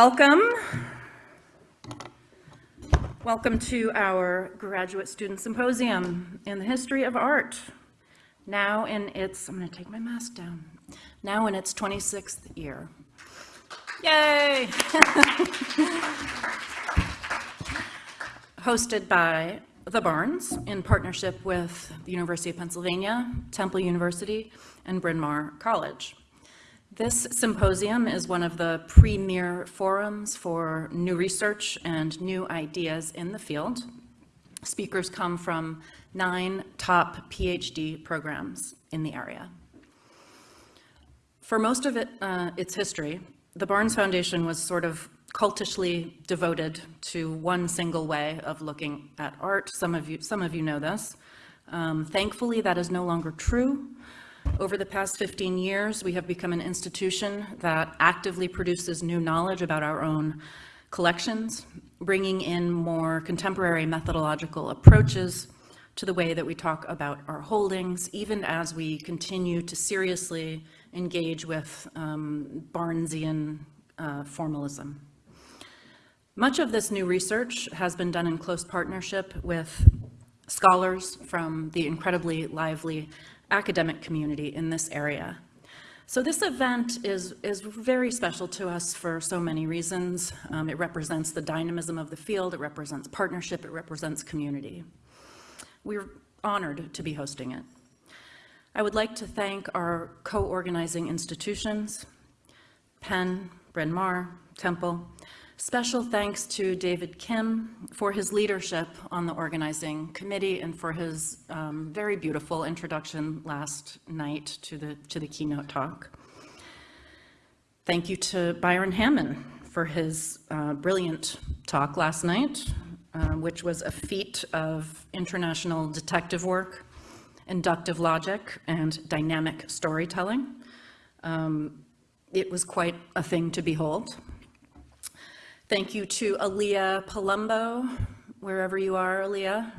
Welcome. Welcome to our Graduate Student Symposium in the History of Art. Now in its, I'm going to take my mask down, now in its 26th year. Yay! Hosted by the Barnes in partnership with the University of Pennsylvania, Temple University, and Bryn Mawr College. This symposium is one of the premier forums for new research and new ideas in the field. Speakers come from nine top PhD programs in the area. For most of it, uh, its history, the Barnes Foundation was sort of cultishly devoted to one single way of looking at art. Some of you, some of you know this. Um, thankfully, that is no longer true. Over the past 15 years, we have become an institution that actively produces new knowledge about our own collections, bringing in more contemporary methodological approaches to the way that we talk about our holdings, even as we continue to seriously engage with um, Barnesian uh, formalism. Much of this new research has been done in close partnership with scholars from the incredibly lively academic community in this area. So this event is, is very special to us for so many reasons. Um, it represents the dynamism of the field, it represents partnership, it represents community. We're honored to be hosting it. I would like to thank our co-organizing institutions, Penn, Bryn Mawr, Temple, Special thanks to David Kim for his leadership on the organizing committee and for his um, very beautiful introduction last night to the, to the keynote talk. Thank you to Byron Hammond for his uh, brilliant talk last night, uh, which was a feat of international detective work, inductive logic, and dynamic storytelling. Um, it was quite a thing to behold. Thank you to Aaliyah Palumbo, wherever you are, Aaliyah,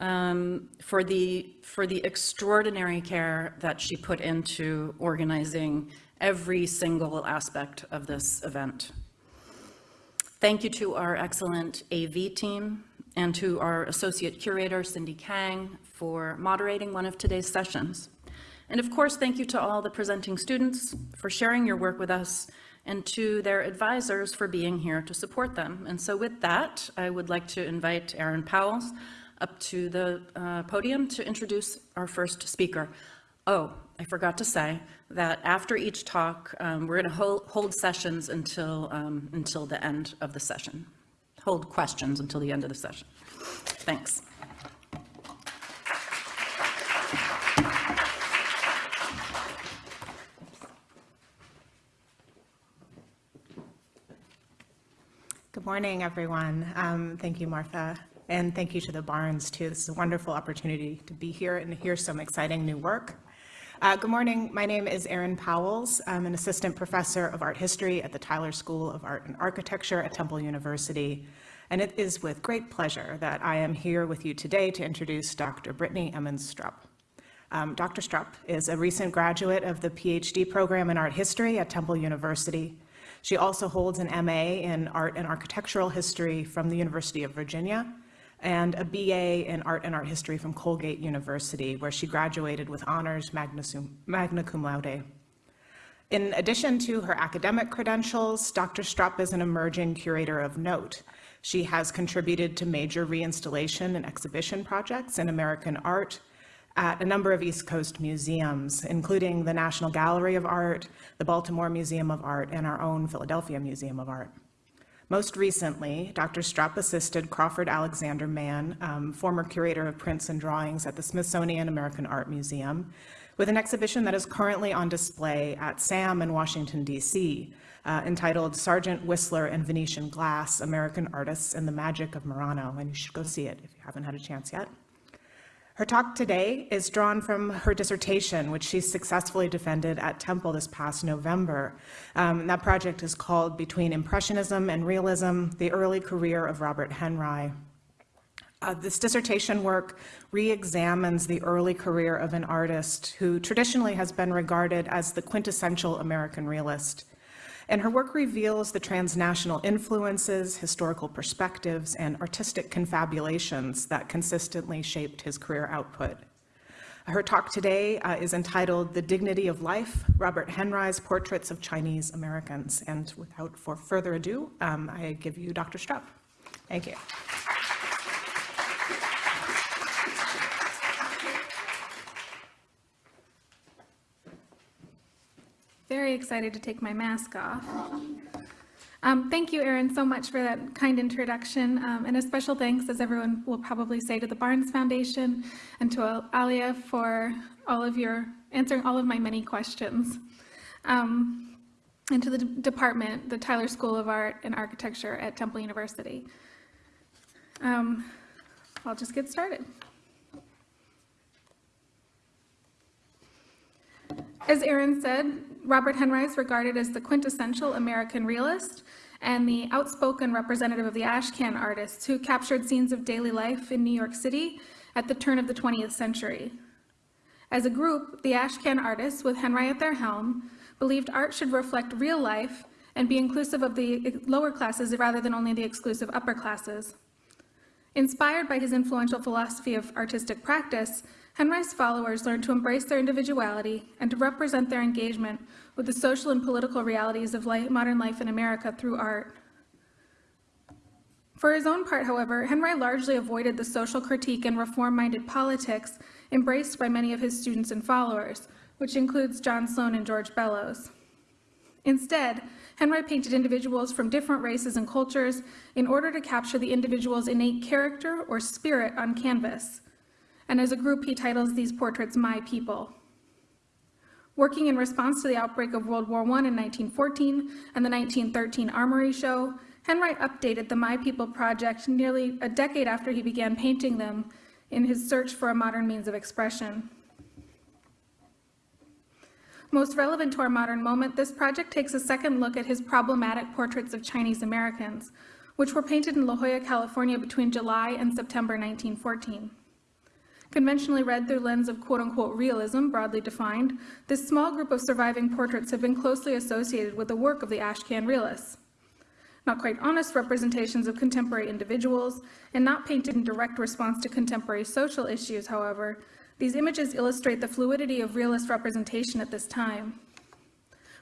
um, for, the, for the extraordinary care that she put into organizing every single aspect of this event. Thank you to our excellent AV team and to our associate curator, Cindy Kang, for moderating one of today's sessions. And of course, thank you to all the presenting students for sharing your work with us and to their advisors for being here to support them. And so with that, I would like to invite Erin Powles up to the uh, podium to introduce our first speaker. Oh, I forgot to say that after each talk, um, we're going to hold, hold, sessions until, um, until the end of the session. Hold questions until the end of the session. Thanks. Good morning, everyone. Um, thank you, Martha. And thank you to the Barnes, too. This is a wonderful opportunity to be here and hear some exciting new work. Uh, good morning. My name is Erin Powles. I'm an assistant professor of art history at the Tyler School of Art and Architecture at Temple University. And it is with great pleasure that I am here with you today to introduce Dr. Brittany Emmons-Strupp. Um, Dr. Strupp is a recent graduate of the PhD program in art history at Temple University she also holds an MA in Art and Architectural History from the University of Virginia and a BA in Art and Art History from Colgate University, where she graduated with honors magna, cum laude. In addition to her academic credentials, Dr. Strupp is an emerging curator of note. She has contributed to major reinstallation and exhibition projects in American art, at a number of East Coast museums, including the National Gallery of Art, the Baltimore Museum of Art, and our own Philadelphia Museum of Art. Most recently, Dr. Strupp assisted Crawford Alexander Mann, um, former curator of prints and drawings at the Smithsonian American Art Museum, with an exhibition that is currently on display at SAM in Washington, D.C., uh, entitled Sargent Whistler and Venetian Glass, American Artists and the Magic of Murano, and you should go see it if you haven't had a chance yet. Her talk today is drawn from her dissertation, which she successfully defended at Temple this past November. Um, that project is called Between Impressionism and Realism, the Early Career of Robert Henri. Uh, this dissertation work re-examines the early career of an artist who traditionally has been regarded as the quintessential American realist. And her work reveals the transnational influences, historical perspectives, and artistic confabulations that consistently shaped his career output. Her talk today uh, is entitled The Dignity of Life, Robert Henri's Portraits of Chinese Americans. And without for further ado, um, I give you Dr. Strupp. Thank you. Very excited to take my mask off. Um, thank you, Erin, so much for that kind introduction, um, and a special thanks, as everyone will probably say, to the Barnes Foundation and to Alia for all of your answering all of my many questions, um, and to the department, the Tyler School of Art and Architecture at Temple University. Um, I'll just get started. As Erin said, Robert Henri is regarded as the quintessential American realist and the outspoken representative of the Ashcan artists who captured scenes of daily life in New York City at the turn of the 20th century. As a group, the Ashcan artists, with Henri at their helm, believed art should reflect real life and be inclusive of the lower classes rather than only the exclusive upper classes. Inspired by his influential philosophy of artistic practice, Henri's followers learned to embrace their individuality and to represent their engagement with the social and political realities of life, modern life in America through art. For his own part, however, Henri largely avoided the social critique and reform-minded politics embraced by many of his students and followers, which includes John Sloan and George Bellows. Instead, Henri painted individuals from different races and cultures in order to capture the individual's innate character or spirit on canvas. And as a group, he titles these portraits My People. Working in response to the outbreak of World War I in 1914 and the 1913 Armory Show, Henri updated the My People project nearly a decade after he began painting them in his search for a modern means of expression. Most relevant to our modern moment, this project takes a second look at his problematic portraits of Chinese Americans, which were painted in La Jolla, California between July and September 1914. Conventionally read through lens of quote-unquote realism, broadly defined, this small group of surviving portraits have been closely associated with the work of the Ashcan realists. Not quite honest representations of contemporary individuals, and not painted in direct response to contemporary social issues, however, these images illustrate the fluidity of realist representation at this time.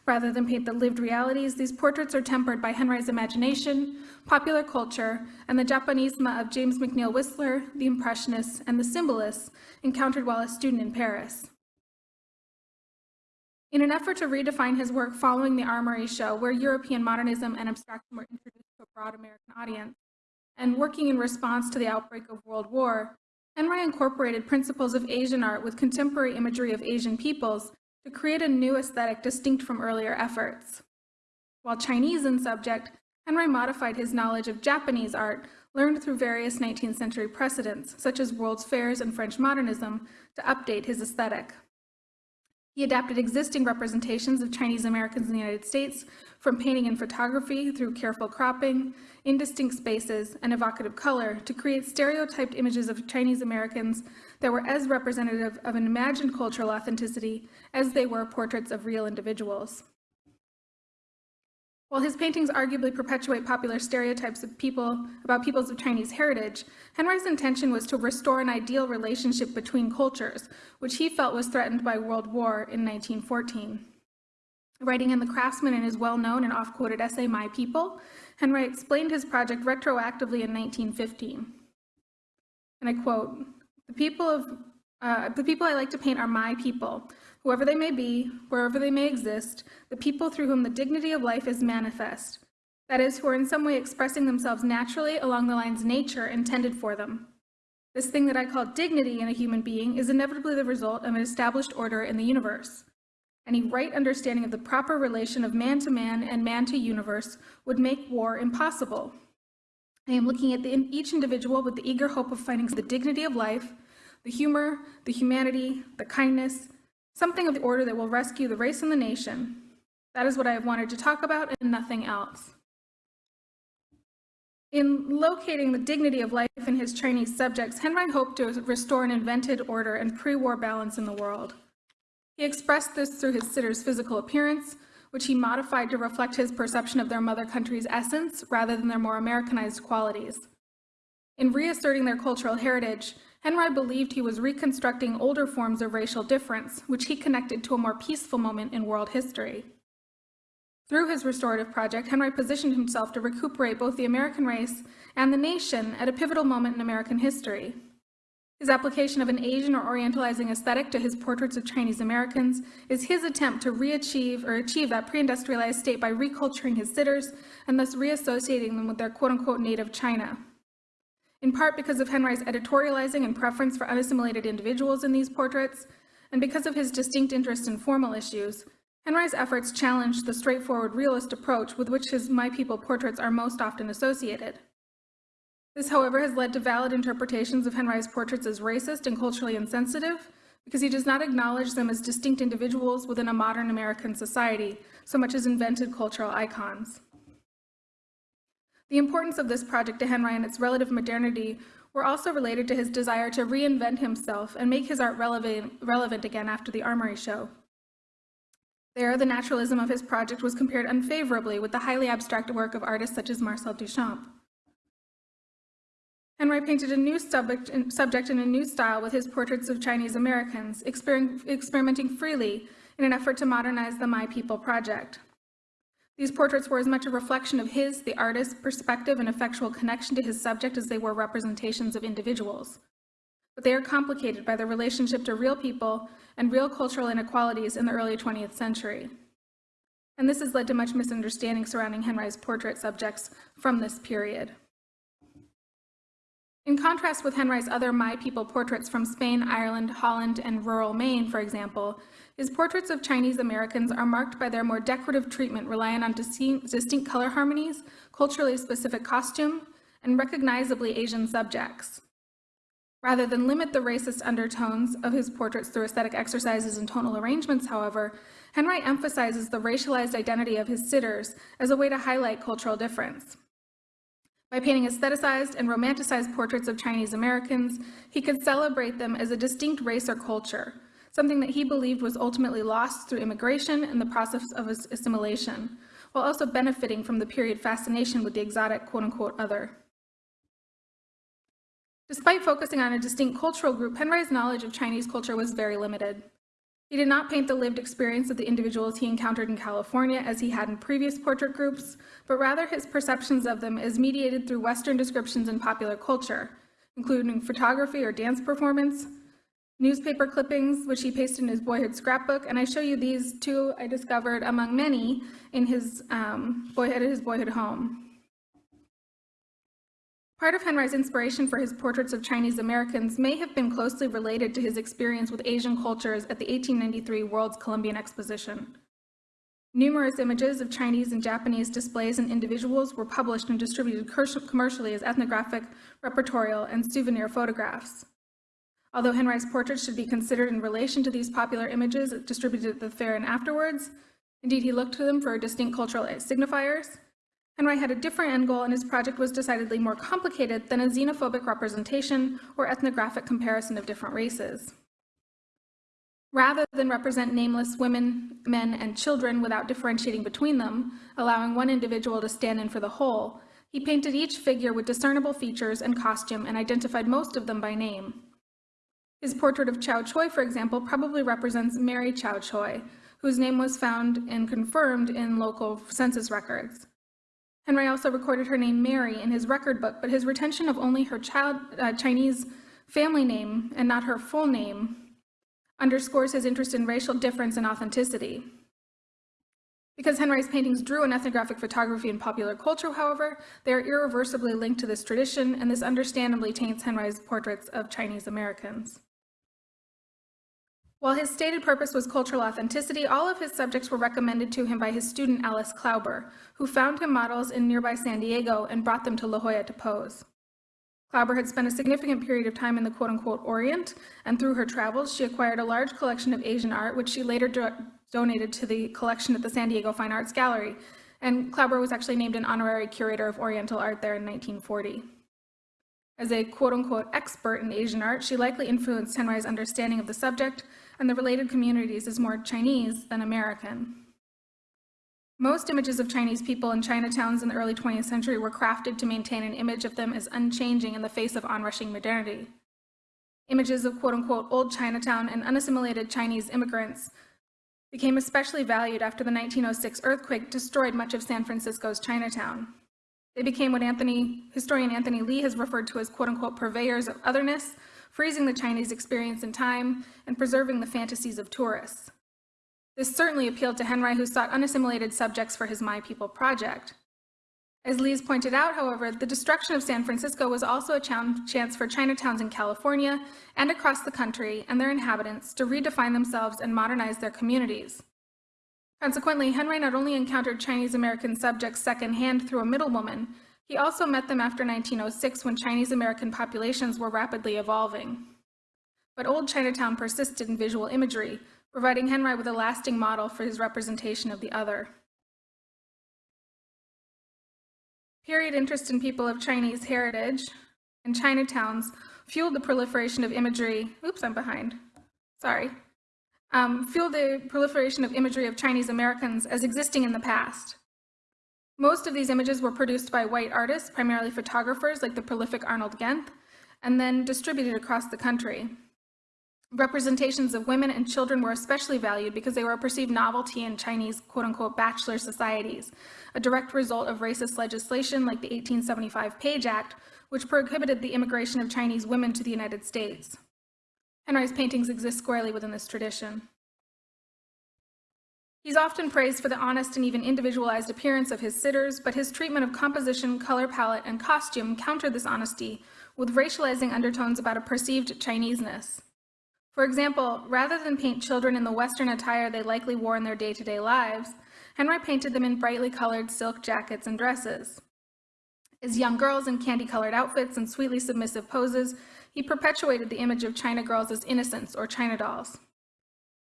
Rather than paint the lived realities, these portraits are tempered by Henri's imagination, popular culture, and the Japanisme of James McNeill Whistler, the Impressionists, and the Symbolists encountered while a student in Paris. In an effort to redefine his work following the Armory Show, where European modernism and abstraction were introduced to a broad American audience, and working in response to the outbreak of World War, Henri incorporated principles of Asian art with contemporary imagery of Asian peoples to create a new aesthetic distinct from earlier efforts. While Chinese in subject, Henri modified his knowledge of Japanese art, learned through various 19th century precedents, such as World's Fairs and French modernism, to update his aesthetic. He adapted existing representations of Chinese Americans in the United States, from painting and photography through careful cropping, indistinct spaces, and evocative color to create stereotyped images of Chinese Americans that were as representative of an imagined cultural authenticity as they were portraits of real individuals. While his paintings arguably perpetuate popular stereotypes of people about peoples of Chinese heritage, Henri's intention was to restore an ideal relationship between cultures, which he felt was threatened by World War in 1914. Writing in The Craftsman in his well-known and oft-quoted essay, My People, Henri explained his project retroactively in 1915. And I quote, the people, of, uh, the people I like to paint are my people, whoever they may be, wherever they may exist, the people through whom the dignity of life is manifest. That is, who are in some way expressing themselves naturally along the lines nature intended for them. This thing that I call dignity in a human being is inevitably the result of an established order in the universe. Any right understanding of the proper relation of man to man and man to universe would make war impossible. I am looking at the, each individual with the eager hope of finding the dignity of life, the humor, the humanity, the kindness, something of the order that will rescue the race and the nation. That is what I have wanted to talk about and nothing else. In locating the dignity of life in his Chinese subjects, Henri hoped to restore an invented order and pre-war balance in the world. He expressed this through his sitter's physical appearance, which he modified to reflect his perception of their mother country's essence rather than their more Americanized qualities. In reasserting their cultural heritage, Henri believed he was reconstructing older forms of racial difference, which he connected to a more peaceful moment in world history. Through his restorative project, Henri positioned himself to recuperate both the American race and the nation at a pivotal moment in American history. His application of an Asian or Orientalizing aesthetic to his portraits of Chinese Americans is his attempt to re-achieve or achieve that pre-industrialized state by reculturing his sitters and thus reassociating them with their quote-unquote native China. In part because of Henri's editorializing and preference for unassimilated individuals in these portraits, and because of his distinct interest in formal issues, Henri's efforts challenged the straightforward realist approach with which his My People portraits are most often associated. This, however, has led to valid interpretations of Henri's portraits as racist and culturally insensitive, because he does not acknowledge them as distinct individuals within a modern American society, so much as invented cultural icons. The importance of this project to Henri and its relative modernity were also related to his desire to reinvent himself and make his art relevant, relevant again after the Armory show. There, the naturalism of his project was compared unfavorably with the highly abstract work of artists such as Marcel Duchamp. Henri painted a new subject, subject in a new style with his portraits of Chinese Americans, exper experimenting freely in an effort to modernize the My People project. These portraits were as much a reflection of his, the artist's, perspective and effectual connection to his subject as they were representations of individuals. But they are complicated by their relationship to real people and real cultural inequalities in the early 20th century. And this has led to much misunderstanding surrounding Henri's portrait subjects from this period. In contrast with Henri's other My People portraits from Spain, Ireland, Holland, and rural Maine, for example, his portraits of Chinese Americans are marked by their more decorative treatment relying on distinct color harmonies, culturally specific costume, and recognizably Asian subjects. Rather than limit the racist undertones of his portraits through aesthetic exercises and tonal arrangements, however, Henri emphasizes the racialized identity of his sitters as a way to highlight cultural difference. By painting aestheticized and romanticized portraits of Chinese Americans, he could celebrate them as a distinct race or culture, something that he believed was ultimately lost through immigration and the process of assimilation, while also benefiting from the period fascination with the exotic quote-unquote other. Despite focusing on a distinct cultural group, Henri's knowledge of Chinese culture was very limited. He did not paint the lived experience of the individuals he encountered in California as he had in previous portrait groups, but rather his perceptions of them as mediated through Western descriptions in popular culture, including photography or dance performance, newspaper clippings, which he pasted in his boyhood scrapbook, and I show you these two I discovered among many in his um, boyhood, his boyhood home. Part of Henri's inspiration for his portraits of Chinese Americans may have been closely related to his experience with Asian cultures at the 1893 World's Columbian Exposition. Numerous images of Chinese and Japanese displays and individuals were published and distributed commercially as ethnographic, repertorial, and souvenir photographs. Although Henri's portraits should be considered in relation to these popular images distributed at the fair and afterwards, indeed he looked to them for distinct cultural signifiers, Henri had a different end goal and his project was decidedly more complicated than a xenophobic representation or ethnographic comparison of different races. Rather than represent nameless women, men, and children without differentiating between them, allowing one individual to stand in for the whole, he painted each figure with discernible features and costume and identified most of them by name. His portrait of Chow Choi, for example, probably represents Mary Chow Choi, whose name was found and confirmed in local census records. Henri also recorded her name Mary in his record book, but his retention of only her child, uh, Chinese family name and not her full name underscores his interest in racial difference and authenticity. Because Henri's paintings drew on ethnographic photography and popular culture, however, they are irreversibly linked to this tradition, and this understandably taints Henri's portraits of Chinese Americans. While his stated purpose was cultural authenticity, all of his subjects were recommended to him by his student Alice Klauber, who found him models in nearby San Diego and brought them to La Jolla to pose. Klauber had spent a significant period of time in the quote-unquote Orient, and through her travels, she acquired a large collection of Asian art, which she later do donated to the collection at the San Diego Fine Arts Gallery, and Klauber was actually named an honorary curator of Oriental art there in 1940. As a quote-unquote expert in Asian art, she likely influenced Henri's understanding of the subject and the related communities is more Chinese than American. Most images of Chinese people in Chinatowns in the early 20th century were crafted to maintain an image of them as unchanging in the face of onrushing modernity. Images of quote-unquote old Chinatown and unassimilated Chinese immigrants became especially valued after the 1906 earthquake destroyed much of San Francisco's Chinatown. They became what Anthony, historian Anthony Lee has referred to as quote-unquote purveyors of otherness, freezing the Chinese experience in time and preserving the fantasies of tourists. This certainly appealed to Henri, who sought unassimilated subjects for his My People project. As Lees pointed out, however, the destruction of San Francisco was also a chance for Chinatowns in California and across the country and their inhabitants to redefine themselves and modernize their communities. Consequently, Henri not only encountered Chinese American subjects secondhand through a middlewoman, he also met them after 1906 when Chinese American populations were rapidly evolving. But old Chinatown persisted in visual imagery, providing Henri with a lasting model for his representation of the other. Period interest in people of Chinese heritage and Chinatowns fueled the proliferation of imagery. Oops, I'm behind. Sorry. Um, fueled the proliferation of imagery of Chinese Americans as existing in the past. Most of these images were produced by white artists, primarily photographers like the prolific Arnold Genthe, and then distributed across the country. Representations of women and children were especially valued because they were a perceived novelty in Chinese quote-unquote bachelor societies, a direct result of racist legislation like the 1875 Page Act, which prohibited the immigration of Chinese women to the United States. Henri's paintings exist squarely within this tradition. He's often praised for the honest and even individualized appearance of his sitters, but his treatment of composition, color palette, and costume countered this honesty with racializing undertones about a perceived Chineseness. For example, rather than paint children in the Western attire they likely wore in their day-to-day -day lives, Henri painted them in brightly colored silk jackets and dresses. As young girls in candy-colored outfits and sweetly submissive poses, he perpetuated the image of China girls as innocents or China dolls.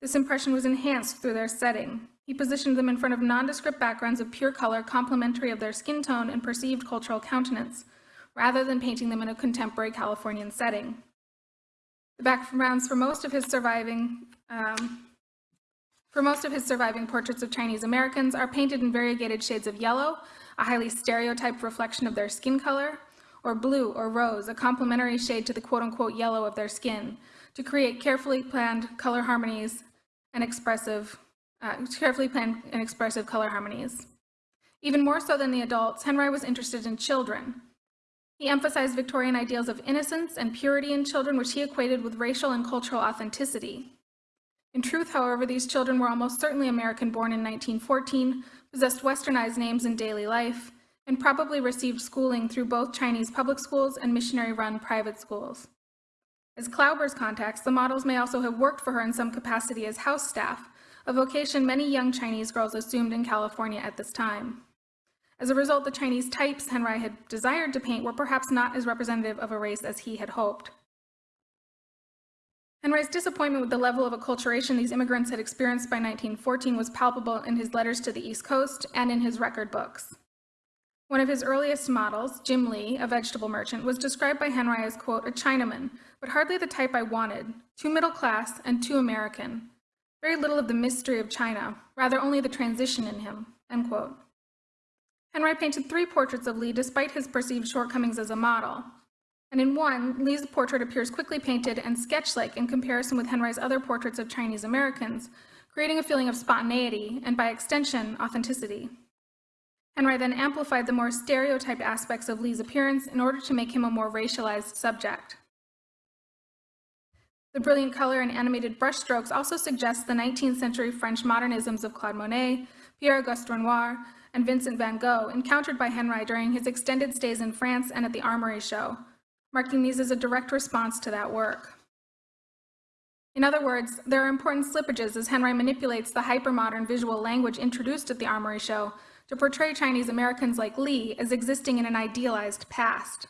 This impression was enhanced through their setting. He positioned them in front of nondescript backgrounds of pure color complementary of their skin tone and perceived cultural countenance, rather than painting them in a contemporary Californian setting. The backgrounds for most of his surviving um, for most of his surviving portraits of Chinese Americans are painted in variegated shades of yellow, a highly stereotyped reflection of their skin color, or blue or rose, a complementary shade to the quote-unquote yellow of their skin, to create carefully planned color harmonies and expressive, uh, carefully planned and expressive color harmonies. Even more so than the adults, Henri was interested in children, he emphasized Victorian ideals of innocence and purity in children, which he equated with racial and cultural authenticity. In truth, however, these children were almost certainly American-born in 1914, possessed westernized names in daily life, and probably received schooling through both Chinese public schools and missionary-run private schools. As Klauber's contacts, the models may also have worked for her in some capacity as house staff, a vocation many young Chinese girls assumed in California at this time. As a result, the Chinese types Henri had desired to paint were perhaps not as representative of a race as he had hoped. Henri's disappointment with the level of acculturation these immigrants had experienced by 1914 was palpable in his letters to the East Coast and in his record books. One of his earliest models, Jim Lee, a vegetable merchant, was described by Henri as, quote, a Chinaman, but hardly the type I wanted, too middle class and too American. Very little of the mystery of China, rather only the transition in him, end quote. Henri painted three portraits of Lee despite his perceived shortcomings as a model. And in one, Lee's portrait appears quickly painted and sketch-like in comparison with Henri's other portraits of Chinese Americans, creating a feeling of spontaneity and, by extension, authenticity. Henri then amplified the more stereotyped aspects of Lee's appearance in order to make him a more racialized subject. The brilliant color and animated brushstrokes also suggest the 19th century French modernisms of Claude Monet, Pierre-Auguste Renoir, and Vincent van Gogh, encountered by Henri during his extended stays in France and at the Armory Show, marking these as a direct response to that work. In other words, there are important slippages as Henri manipulates the hypermodern visual language introduced at the Armory Show to portray Chinese Americans like Lee as existing in an idealized past.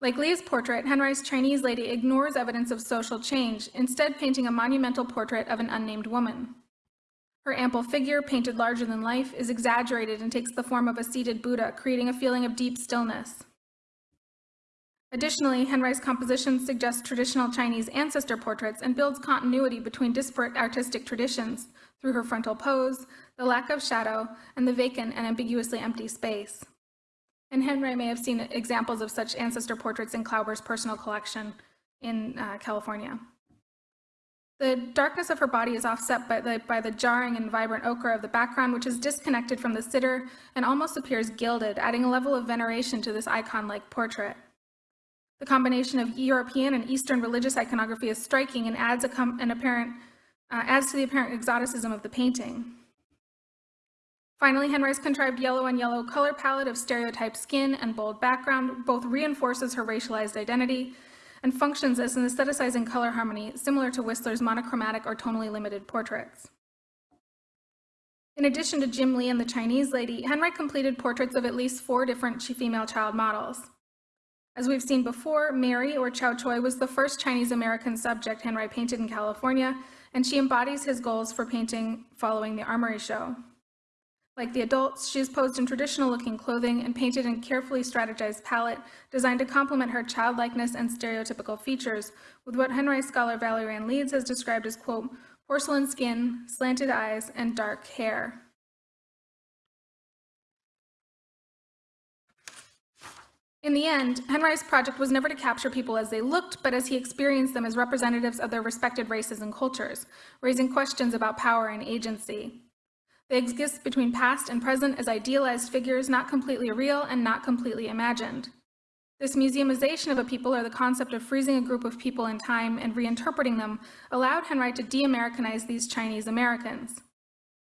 Like Lee's portrait, Henri's Chinese lady ignores evidence of social change, instead painting a monumental portrait of an unnamed woman. Her ample figure, painted larger than life, is exaggerated and takes the form of a seated Buddha, creating a feeling of deep stillness. Additionally, Henri's composition suggests traditional Chinese ancestor portraits and builds continuity between disparate artistic traditions through her frontal pose, the lack of shadow, and the vacant and ambiguously empty space. And Henri may have seen examples of such ancestor portraits in Klauber's personal collection in uh, California. The darkness of her body is offset by the, by the jarring and vibrant ochre of the background, which is disconnected from the sitter and almost appears gilded, adding a level of veneration to this icon-like portrait. The combination of European and Eastern religious iconography is striking and adds, a an apparent, uh, adds to the apparent exoticism of the painting. Finally, Henri's contrived yellow and yellow color palette of stereotyped skin and bold background both reinforces her racialized identity and functions as an aestheticizing color harmony similar to Whistler's monochromatic or tonally limited portraits. In addition to Jim Lee and the Chinese lady, Henri completed portraits of at least four different female child models. As we've seen before, Mary, or Chow Choi, was the first Chinese-American subject Henri painted in California, and she embodies his goals for painting following the Armory Show. Like the adults, she is posed in traditional-looking clothing and painted in a carefully strategized palette designed to complement her childlikeness and stereotypical features with what Henri scholar Valerie Ann Leeds has described as, quote, porcelain skin, slanted eyes, and dark hair. In the end, Henri's project was never to capture people as they looked, but as he experienced them as representatives of their respected races and cultures, raising questions about power and agency. They exist between past and present as idealized figures, not completely real and not completely imagined. This museumization of a people or the concept of freezing a group of people in time and reinterpreting them allowed Henri to de-Americanize these Chinese Americans.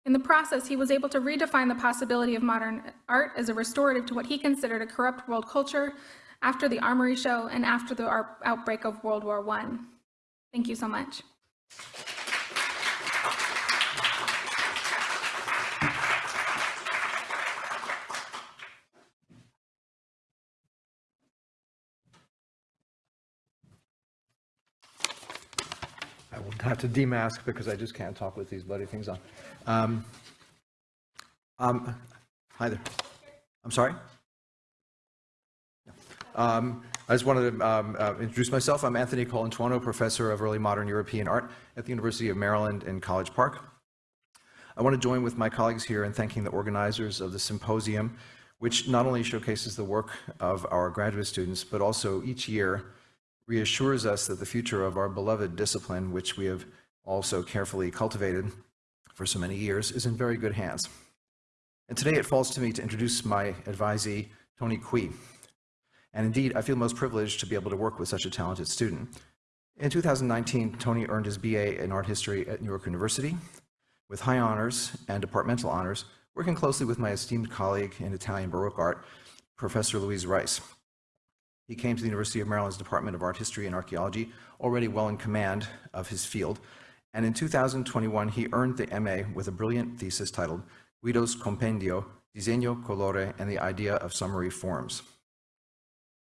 In the process, he was able to redefine the possibility of modern art as a restorative to what he considered a corrupt world culture after the Armory Show and after the outbreak of World War I. Thank you so much. Have to demask because I just can't talk with these bloody things on. Um, um, Hi there. I'm sorry? Um, I just wanted to um, uh, introduce myself. I'm Anthony Colantuono, Professor of Early Modern European Art at the University of Maryland in College Park. I want to join with my colleagues here in thanking the organizers of the symposium, which not only showcases the work of our graduate students, but also each year reassures us that the future of our beloved discipline, which we have also carefully cultivated for so many years, is in very good hands. And today it falls to me to introduce my advisee, Tony Kui. And indeed, I feel most privileged to be able to work with such a talented student. In 2019, Tony earned his BA in art history at New York University with high honors and departmental honors, working closely with my esteemed colleague in Italian Baroque art, Professor Louise Rice. He came to the University of Maryland's Department of Art History and Archaeology, already well in command of his field, and in 2021 he earned the MA with a brilliant thesis titled Guido's Compendio, Disegno, Colore, and the Idea of Summary Forms.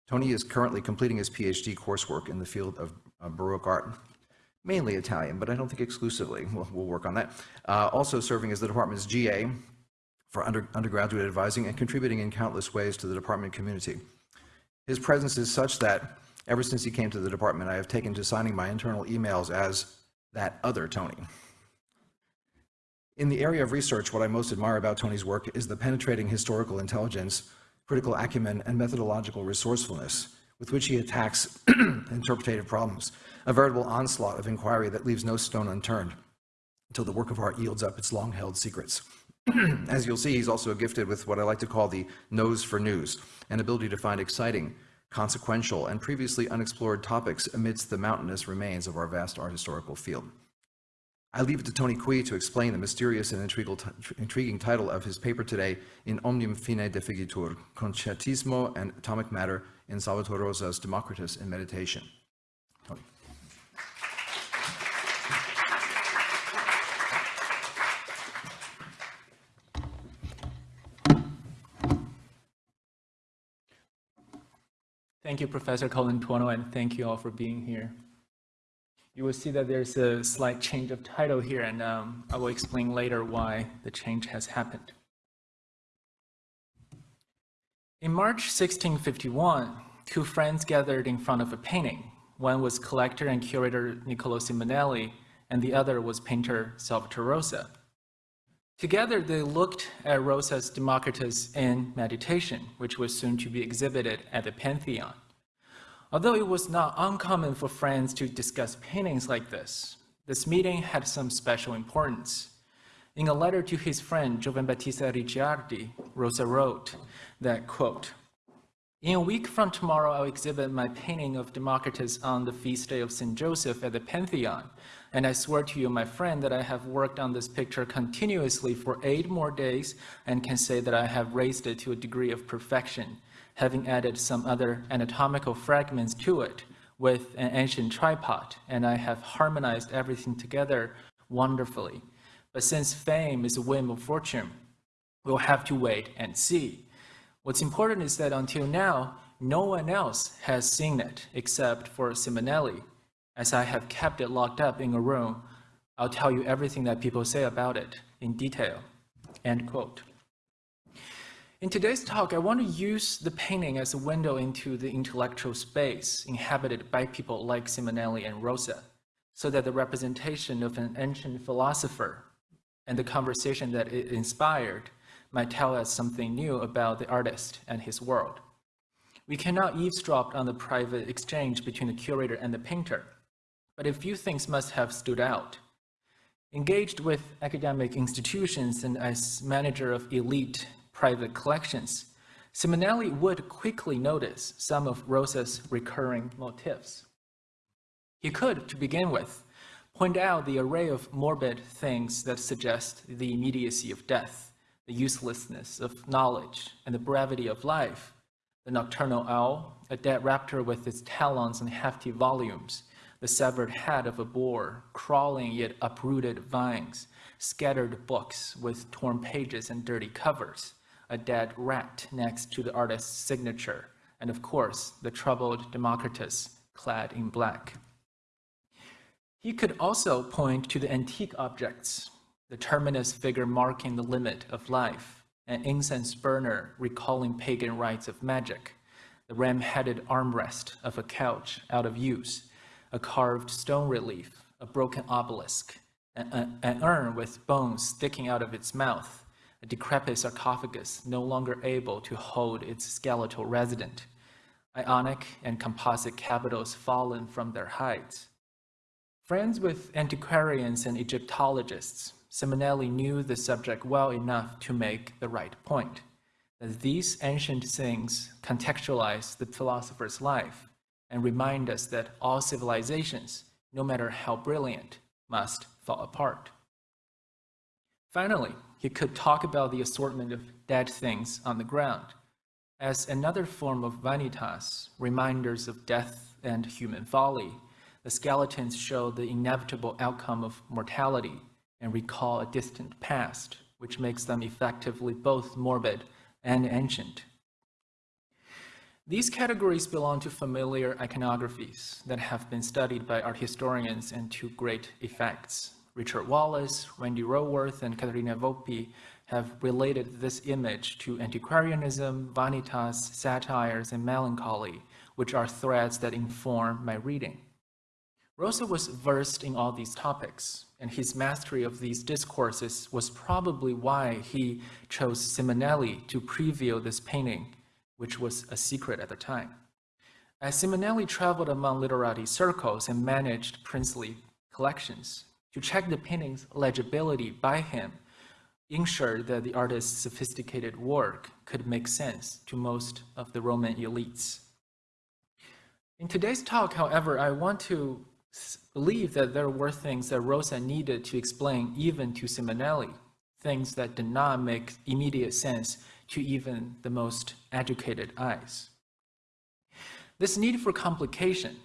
Tony is currently completing his PhD coursework in the field of uh, Baroque art, mainly Italian, but I don't think exclusively. We'll, we'll work on that. Uh, also serving as the department's GA for under, undergraduate advising and contributing in countless ways to the department community. His presence is such that ever since he came to the department, I have taken to signing my internal emails as that other Tony. In the area of research, what I most admire about Tony's work is the penetrating historical intelligence, critical acumen, and methodological resourcefulness with which he attacks interpretative problems, a veritable onslaught of inquiry that leaves no stone unturned until the work of art yields up its long-held secrets. As you'll see, he's also gifted with what I like to call the nose for news, an ability to find exciting, consequential, and previously unexplored topics amidst the mountainous remains of our vast art historical field. I leave it to Tony Kui to explain the mysterious and intriguing title of his paper today in Omnium Fine Deficitur, Concettismo and Atomic Matter in Salvatore Rosa's Democritus in Meditation. Tony. Thank you, Professor Colantuono, and thank you all for being here. You will see that there's a slight change of title here, and um, I will explain later why the change has happened. In March 1651, two friends gathered in front of a painting. One was collector and curator Niccolo Simonelli, and the other was painter Salvatore Rosa. Together, they looked at Rosa's Democritus in Meditation, which was soon to be exhibited at the Pantheon. Although it was not uncommon for friends to discuss paintings like this, this meeting had some special importance. In a letter to his friend Giovan Battista Ricciardi, Rosa wrote that, quote, in a week from tomorrow, I'll exhibit my painting of Democritus on the feast day of St. Joseph at the Pantheon. And I swear to you, my friend, that I have worked on this picture continuously for eight more days and can say that I have raised it to a degree of perfection, having added some other anatomical fragments to it with an ancient tripod, and I have harmonized everything together wonderfully. But since fame is a whim of fortune, we'll have to wait and see. What's important is that until now, no one else has seen it except for Simonelli. As I have kept it locked up in a room, I'll tell you everything that people say about it in detail. End quote. In today's talk, I want to use the painting as a window into the intellectual space inhabited by people like Simonelli and Rosa, so that the representation of an ancient philosopher and the conversation that it inspired might tell us something new about the artist and his world. We cannot eavesdrop on the private exchange between the curator and the painter, but a few things must have stood out. Engaged with academic institutions and as manager of elite private collections, Simonelli would quickly notice some of Rosa's recurring motifs. He could, to begin with, point out the array of morbid things that suggest the immediacy of death, the uselessness of knowledge, and the brevity of life. The nocturnal owl, a dead raptor with its talons and hefty volumes, the severed head of a boar, crawling yet uprooted vines, scattered books with torn pages and dirty covers, a dead rat next to the artist's signature, and of course, the troubled Democritus clad in black. He could also point to the antique objects, the terminus figure marking the limit of life, an incense burner recalling pagan rites of magic, the ram-headed armrest of a couch out of use, a carved stone relief, a broken obelisk, an, an urn with bones sticking out of its mouth, a decrepit sarcophagus no longer able to hold its skeletal resident, ionic and composite capitals fallen from their heights. Friends with antiquarians and Egyptologists, Simonelli knew the subject well enough to make the right point, that these ancient things contextualize the philosopher's life and remind us that all civilizations, no matter how brilliant, must fall apart. Finally, he could talk about the assortment of dead things on the ground as another form of vanitas, reminders of death and human folly. The skeletons show the inevitable outcome of mortality and recall a distant past, which makes them effectively both morbid and ancient. These categories belong to familiar iconographies that have been studied by art historians and to great effects. Richard Wallace, Wendy Roworth, and Caterina Volpi have related this image to antiquarianism, vanitas, satires, and melancholy, which are threads that inform my reading. Rosa was versed in all these topics, and his mastery of these discourses was probably why he chose Simonelli to preview this painting, which was a secret at the time. As Simonelli traveled among literati circles and managed princely collections, to check the painting's legibility by him ensured that the artist's sophisticated work could make sense to most of the Roman elites. In today's talk, however, I want to believe that there were things that Rosa needed to explain even to Simonelli, things that did not make immediate sense to even the most educated eyes. This need for complication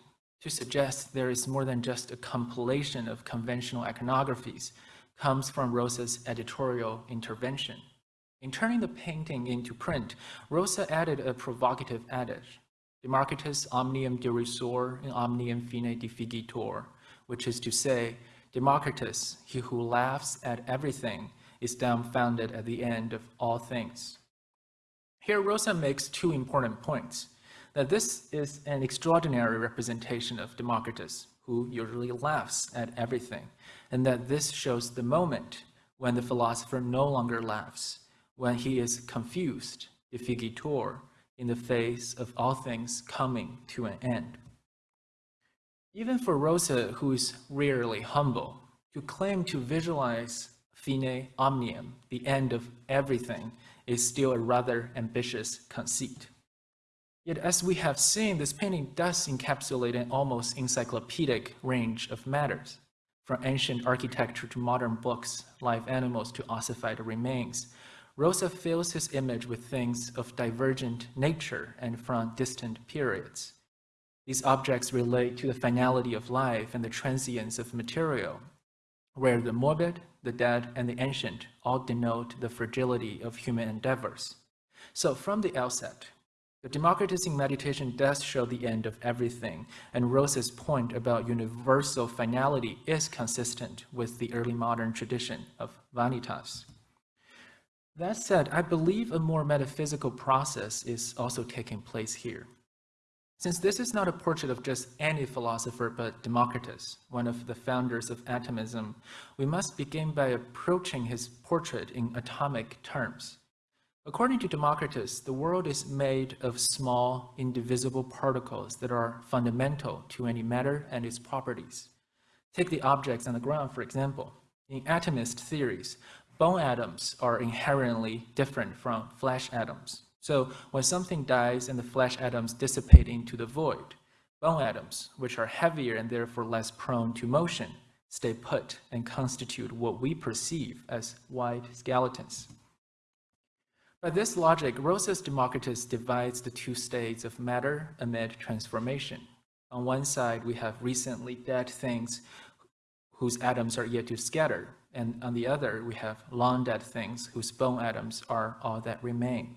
to suggest there is more than just a compilation of conventional iconographies comes from Rosa's editorial intervention. In turning the painting into print, Rosa added a provocative adage, Democritus omnium derisor in omnium fine deficitur, which is to say, Democritus, he who laughs at everything, is dumbfounded at the end of all things. Here, Rosa makes two important points. that this is an extraordinary representation of Democritus, who usually laughs at everything, and that this shows the moment when the philosopher no longer laughs, when he is confused, deficitur, in the face of all things coming to an end. Even for Rosa, who is rarely humble, to claim to visualize fine omnium, the end of everything, is still a rather ambitious conceit. Yet as we have seen, this painting does encapsulate an almost encyclopedic range of matters, from ancient architecture to modern books, live animals to ossified remains. Rosa fills his image with things of divergent nature and from distant periods. These objects relate to the finality of life and the transience of material, where the morbid, the dead, and the ancient all denote the fragility of human endeavors. So from the outset, the Democritus in meditation does show the end of everything, and Rosa's point about universal finality is consistent with the early modern tradition of Vanitas. That said, I believe a more metaphysical process is also taking place here. Since this is not a portrait of just any philosopher but Democritus, one of the founders of atomism, we must begin by approaching his portrait in atomic terms. According to Democritus, the world is made of small, indivisible particles that are fundamental to any matter and its properties. Take the objects on the ground, for example. In atomist theories, bone atoms are inherently different from flesh atoms. So when something dies and the flesh atoms dissipate into the void, bone atoms, which are heavier and therefore less prone to motion, stay put and constitute what we perceive as white skeletons. By this logic, Rosa's Democritus divides the two states of matter amid transformation. On one side, we have recently dead things whose atoms are yet to scatter, and on the other, we have long dead things whose bone atoms are all that remain.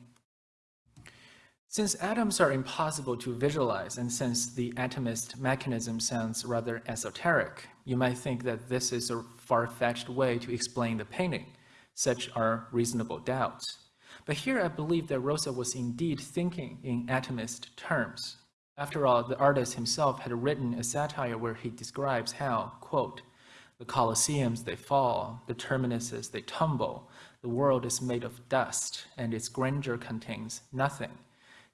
Since atoms are impossible to visualize, and since the atomist mechanism sounds rather esoteric, you might think that this is a far-fetched way to explain the painting. Such are reasonable doubts. But here I believe that Rosa was indeed thinking in atomist terms. After all, the artist himself had written a satire where he describes how, quote, the Colosseums they fall, the terminuses they tumble, the world is made of dust, and its grandeur contains nothing.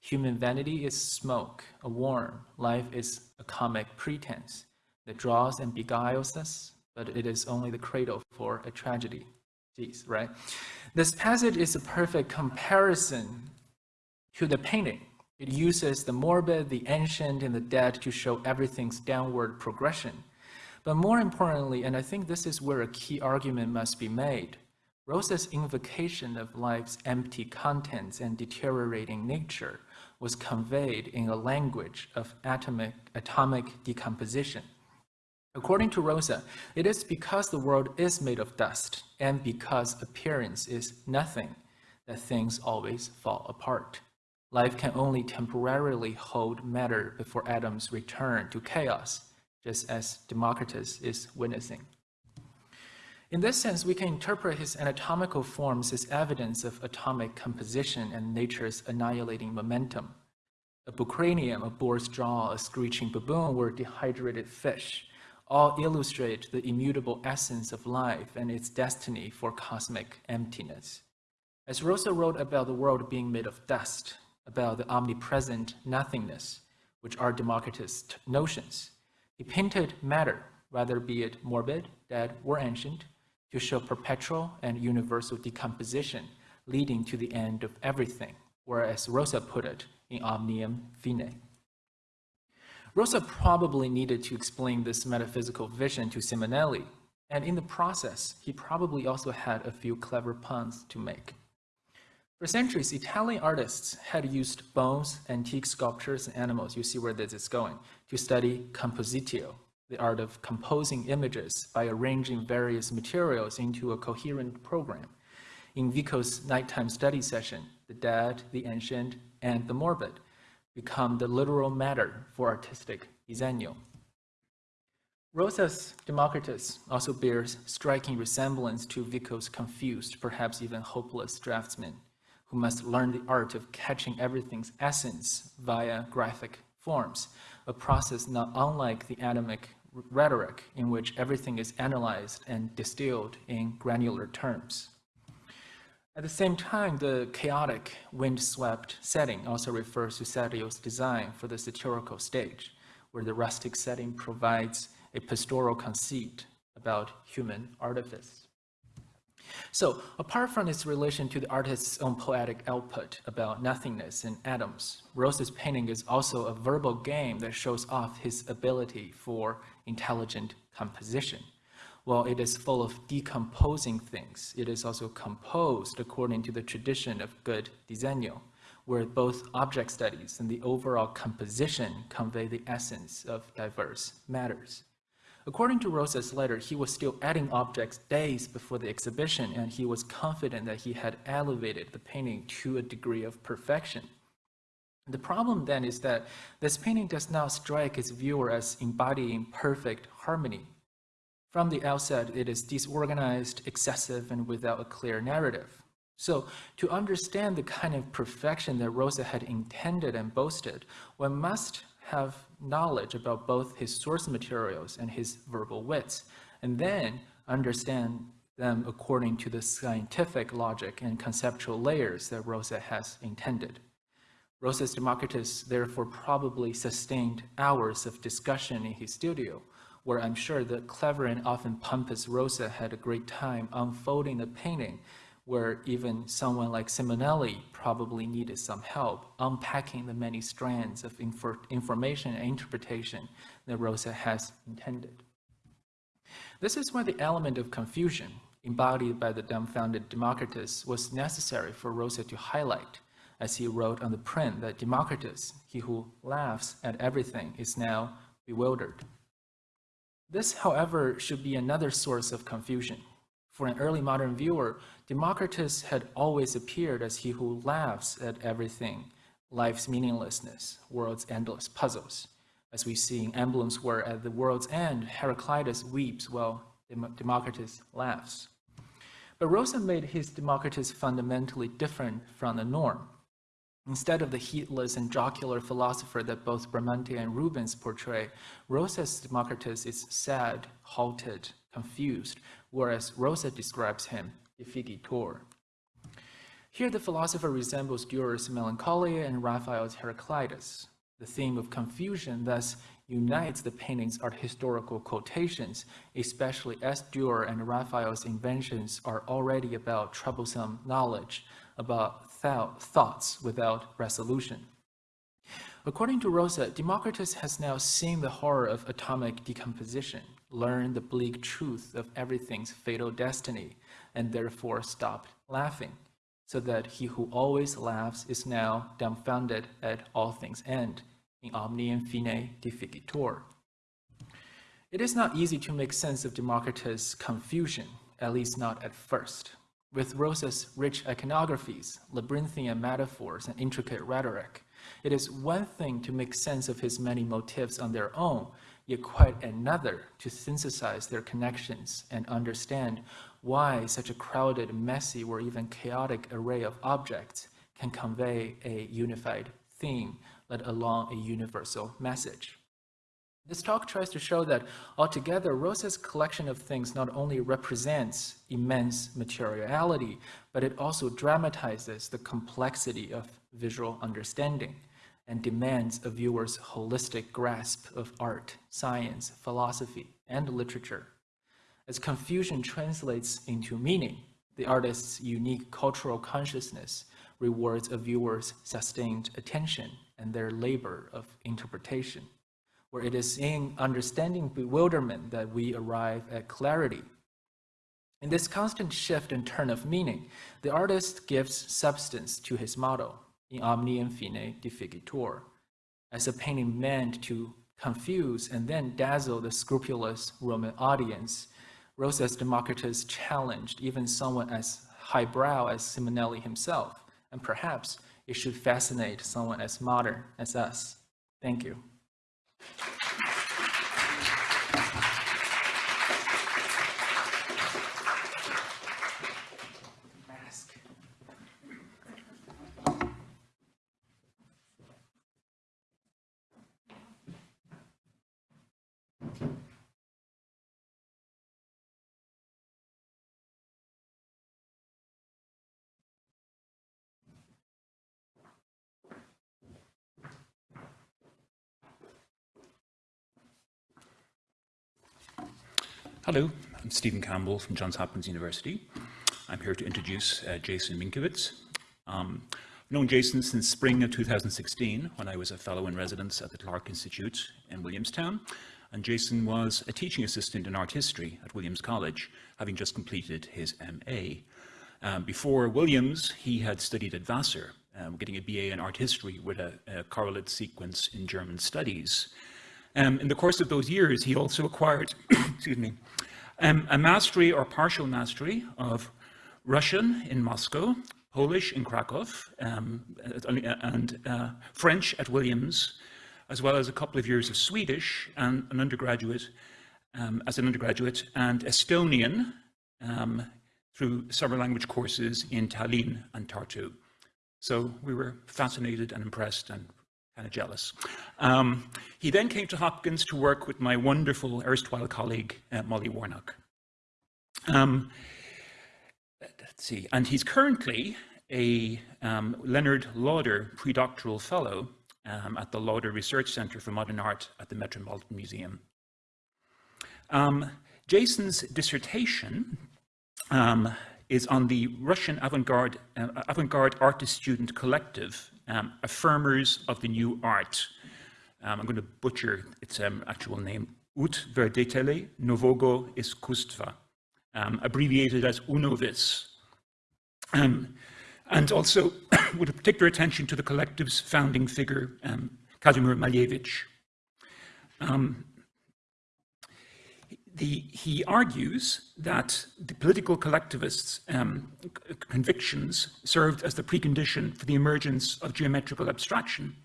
Human vanity is smoke, a worm, life is a comic pretense that draws and beguiles us, but it is only the cradle for a tragedy. Jeez, right? This passage is a perfect comparison to the painting. It uses the morbid, the ancient, and the dead to show everything's downward progression. But more importantly, and I think this is where a key argument must be made, Rosa's invocation of life's empty contents and deteriorating nature was conveyed in a language of atomic, atomic decomposition. According to Rosa, it is because the world is made of dust and because appearance is nothing that things always fall apart. Life can only temporarily hold matter before atoms return to chaos, just as Democritus is witnessing. In this sense, we can interpret his anatomical forms as evidence of atomic composition and nature's annihilating momentum. A bucranium, a boar's jaw, a screeching baboon, or dehydrated fish all illustrate the immutable essence of life and its destiny for cosmic emptiness. As Rosa wrote about the world being made of dust, about the omnipresent nothingness, which are Democritus' notions, he painted matter, whether be it morbid, dead, or ancient, to show perpetual and universal decomposition leading to the end of everything, or as Rosa put it, in omnium fine. Rosa probably needed to explain this metaphysical vision to Simonelli, and in the process, he probably also had a few clever puns to make. For centuries, Italian artists had used bones, antique sculptures, and animals, you see where this is going, to study compositio, the art of composing images by arranging various materials into a coherent program. In Vico's nighttime study session, the dead, the ancient, and the morbid become the literal matter for artistic disegno. Rosa's Democritus also bears striking resemblance to Vico's confused, perhaps even hopeless draftsman, who must learn the art of catching everything's essence via graphic forms, a process not unlike the atomic rhetoric in which everything is analyzed and distilled in granular terms. At the same time, the chaotic, wind-swept setting also refers to Serlio's design for the satirical stage, where the rustic setting provides a pastoral conceit about human artifice. So, apart from its relation to the artist's own poetic output about nothingness and atoms, Rosa's painting is also a verbal game that shows off his ability for intelligent composition. While it is full of decomposing things, it is also composed according to the tradition of good disegno, where both object studies and the overall composition convey the essence of diverse matters. According to Rosa's letter, he was still adding objects days before the exhibition, and he was confident that he had elevated the painting to a degree of perfection. The problem then is that this painting does not strike its viewer as embodying perfect harmony. From the outset, it is disorganized, excessive, and without a clear narrative. So, to understand the kind of perfection that Rosa had intended and boasted, one must have knowledge about both his source materials and his verbal wits, and then understand them according to the scientific logic and conceptual layers that Rosa has intended. Rosa's Democritus therefore probably sustained hours of discussion in his studio, where I'm sure the clever and often pompous Rosa had a great time unfolding the painting, where even someone like Simonelli probably needed some help unpacking the many strands of infor information and interpretation that Rosa has intended. This is why the element of confusion embodied by the dumbfounded Democritus was necessary for Rosa to highlight, as he wrote on the print that Democritus, he who laughs at everything, is now bewildered. This, however, should be another source of confusion. For an early modern viewer, Democritus had always appeared as he who laughs at everything, life's meaninglessness, world's endless puzzles. As we see in emblems where at the world's end, Heraclitus weeps while Democritus laughs. But Rosa made his Democritus fundamentally different from the norm. Instead of the heedless and jocular philosopher that both Bramante and Rubens portray, Rosa's Democritus is sad, halted, confused, whereas Rosa describes him, deficitur. Here the philosopher resembles Dürer's Melancholia and Raphael's Heraclitus. The theme of confusion thus unites the painting's art historical quotations, especially as Dürer and Raphael's inventions are already about troublesome knowledge, about thoughts without resolution. According to Rosa, Democritus has now seen the horror of atomic decomposition, learned the bleak truth of everything's fatal destiny, and therefore stopped laughing, so that he who always laughs is now dumbfounded at all things end, in omnium fine deficitur. It is not easy to make sense of Democritus' confusion, at least not at first. With Rosa's rich iconographies, labyrinthian metaphors, and intricate rhetoric, it is one thing to make sense of his many motifs on their own, yet quite another to synthesize their connections and understand why such a crowded, messy, or even chaotic array of objects can convey a unified theme, let alone a universal message. This talk tries to show that altogether, Rosa's collection of things not only represents immense materiality, but it also dramatizes the complexity of visual understanding and demands a viewer's holistic grasp of art, science, philosophy, and literature. As confusion translates into meaning, the artist's unique cultural consciousness rewards a viewer's sustained attention and their labor of interpretation where it is in understanding bewilderment that we arrive at clarity. In this constant shift and turn of meaning, the artist gives substance to his model, in omnium fine deficitur, as a painting meant to confuse and then dazzle the scrupulous Roman audience. Rosa's Democritus challenged even someone as highbrow as Simonelli himself, and perhaps it should fascinate someone as modern as us. Thank you. Thank you. Hello, I'm Stephen Campbell from Johns Hopkins University. I'm here to introduce uh, Jason Minkiewicz. Um, I've known Jason since spring of 2016 when I was a fellow in residence at the Clark Institute in Williamstown. And Jason was a teaching assistant in art history at Williams College, having just completed his MA. Um, before Williams, he had studied at Vassar, um, getting a BA in art history with a, a correlate sequence in German studies. Um, in the course of those years, he also acquired, excuse me, um, a mastery or partial mastery of Russian in Moscow, Polish in Krakow, um, and uh, French at Williams, as well as a couple of years of Swedish and an undergraduate, um, as an undergraduate, and Estonian um, through several language courses in Tallinn and Tartu. So we were fascinated and impressed and kind of jealous. Um, he then came to Hopkins to work with my wonderful erstwhile colleague, uh, Molly Warnock. Um, let's see, and he's currently a um, Leonard Lauder predoctoral fellow um, at the Lauder Research Center for Modern Art at the Metropolitan Museum. Um, Jason's dissertation um, is on the Russian avant-garde uh, avant-garde artist student collective, um, Affirmers of the New Art. Um, I'm going to butcher its um, actual name, Ut Utwerdetele Novogo Iskustva, um, abbreviated as UNOVIS. Um, and also with a particular attention to the collective's founding figure, um, Kazimir Malevich. Um, the, he argues that the political collectivists' um, convictions served as the precondition for the emergence of geometrical abstraction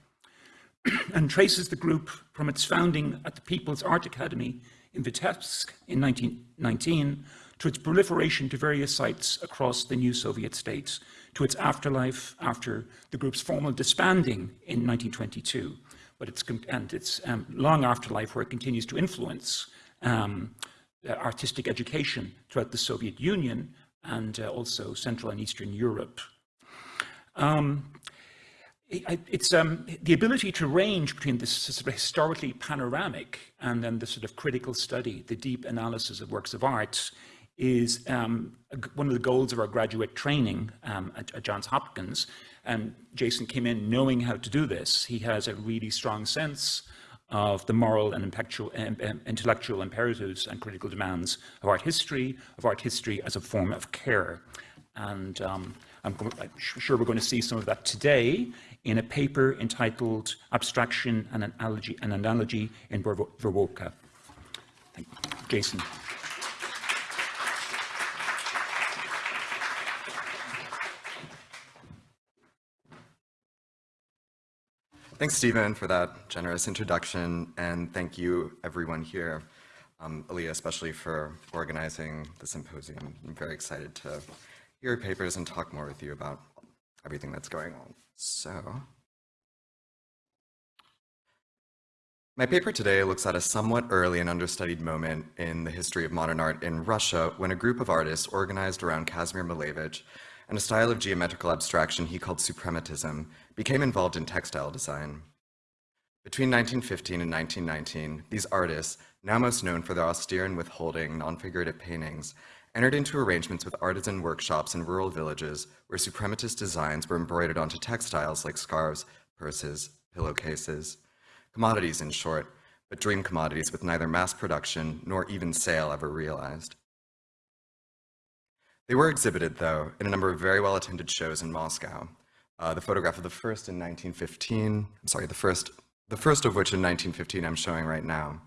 and traces the group from its founding at the People's Art Academy in Vitebsk in 1919 to its proliferation to various sites across the new Soviet states, to its afterlife after the group's formal disbanding in 1922, but its, and its um, long afterlife where it continues to influence um, artistic education throughout the Soviet Union and uh, also Central and Eastern Europe. Um, it, it's um, the ability to range between this sort of historically panoramic and then the sort of critical study, the deep analysis of works of art is um, one of the goals of our graduate training um, at, at, Johns Hopkins. And Jason came in knowing how to do this. He has a really strong sense of the moral and intellectual imperatives and critical demands of art history, of art history as a form of care. And um, I'm, I'm, sure we're going to see some of that today in a paper entitled Abstraction and Analogy, an Analogy in Verbovka. Jason. Thanks, Stephen, for that generous introduction, and thank you, everyone here, um, especially for organizing the symposium. I'm very excited to hear your papers and talk more with you about everything that's going on. So, my paper today looks at a somewhat early and understudied moment in the history of modern art in Russia when a group of artists organized around Kazimir Malevich and a style of geometrical abstraction he called suprematism became involved in textile design. Between 1915 and 1919, these artists, now most known for their austere and withholding non-figurative paintings, entered into arrangements with artisan workshops in rural villages where suprematist designs were embroidered onto textiles like scarves, purses, pillowcases, commodities in short, but dream commodities with neither mass production nor even sale ever realized. They were exhibited, though, in a number of very well-attended shows in Moscow. Uh, the photograph of the first in 1915, I'm sorry, the first, the first of which in 1915 I'm showing right now.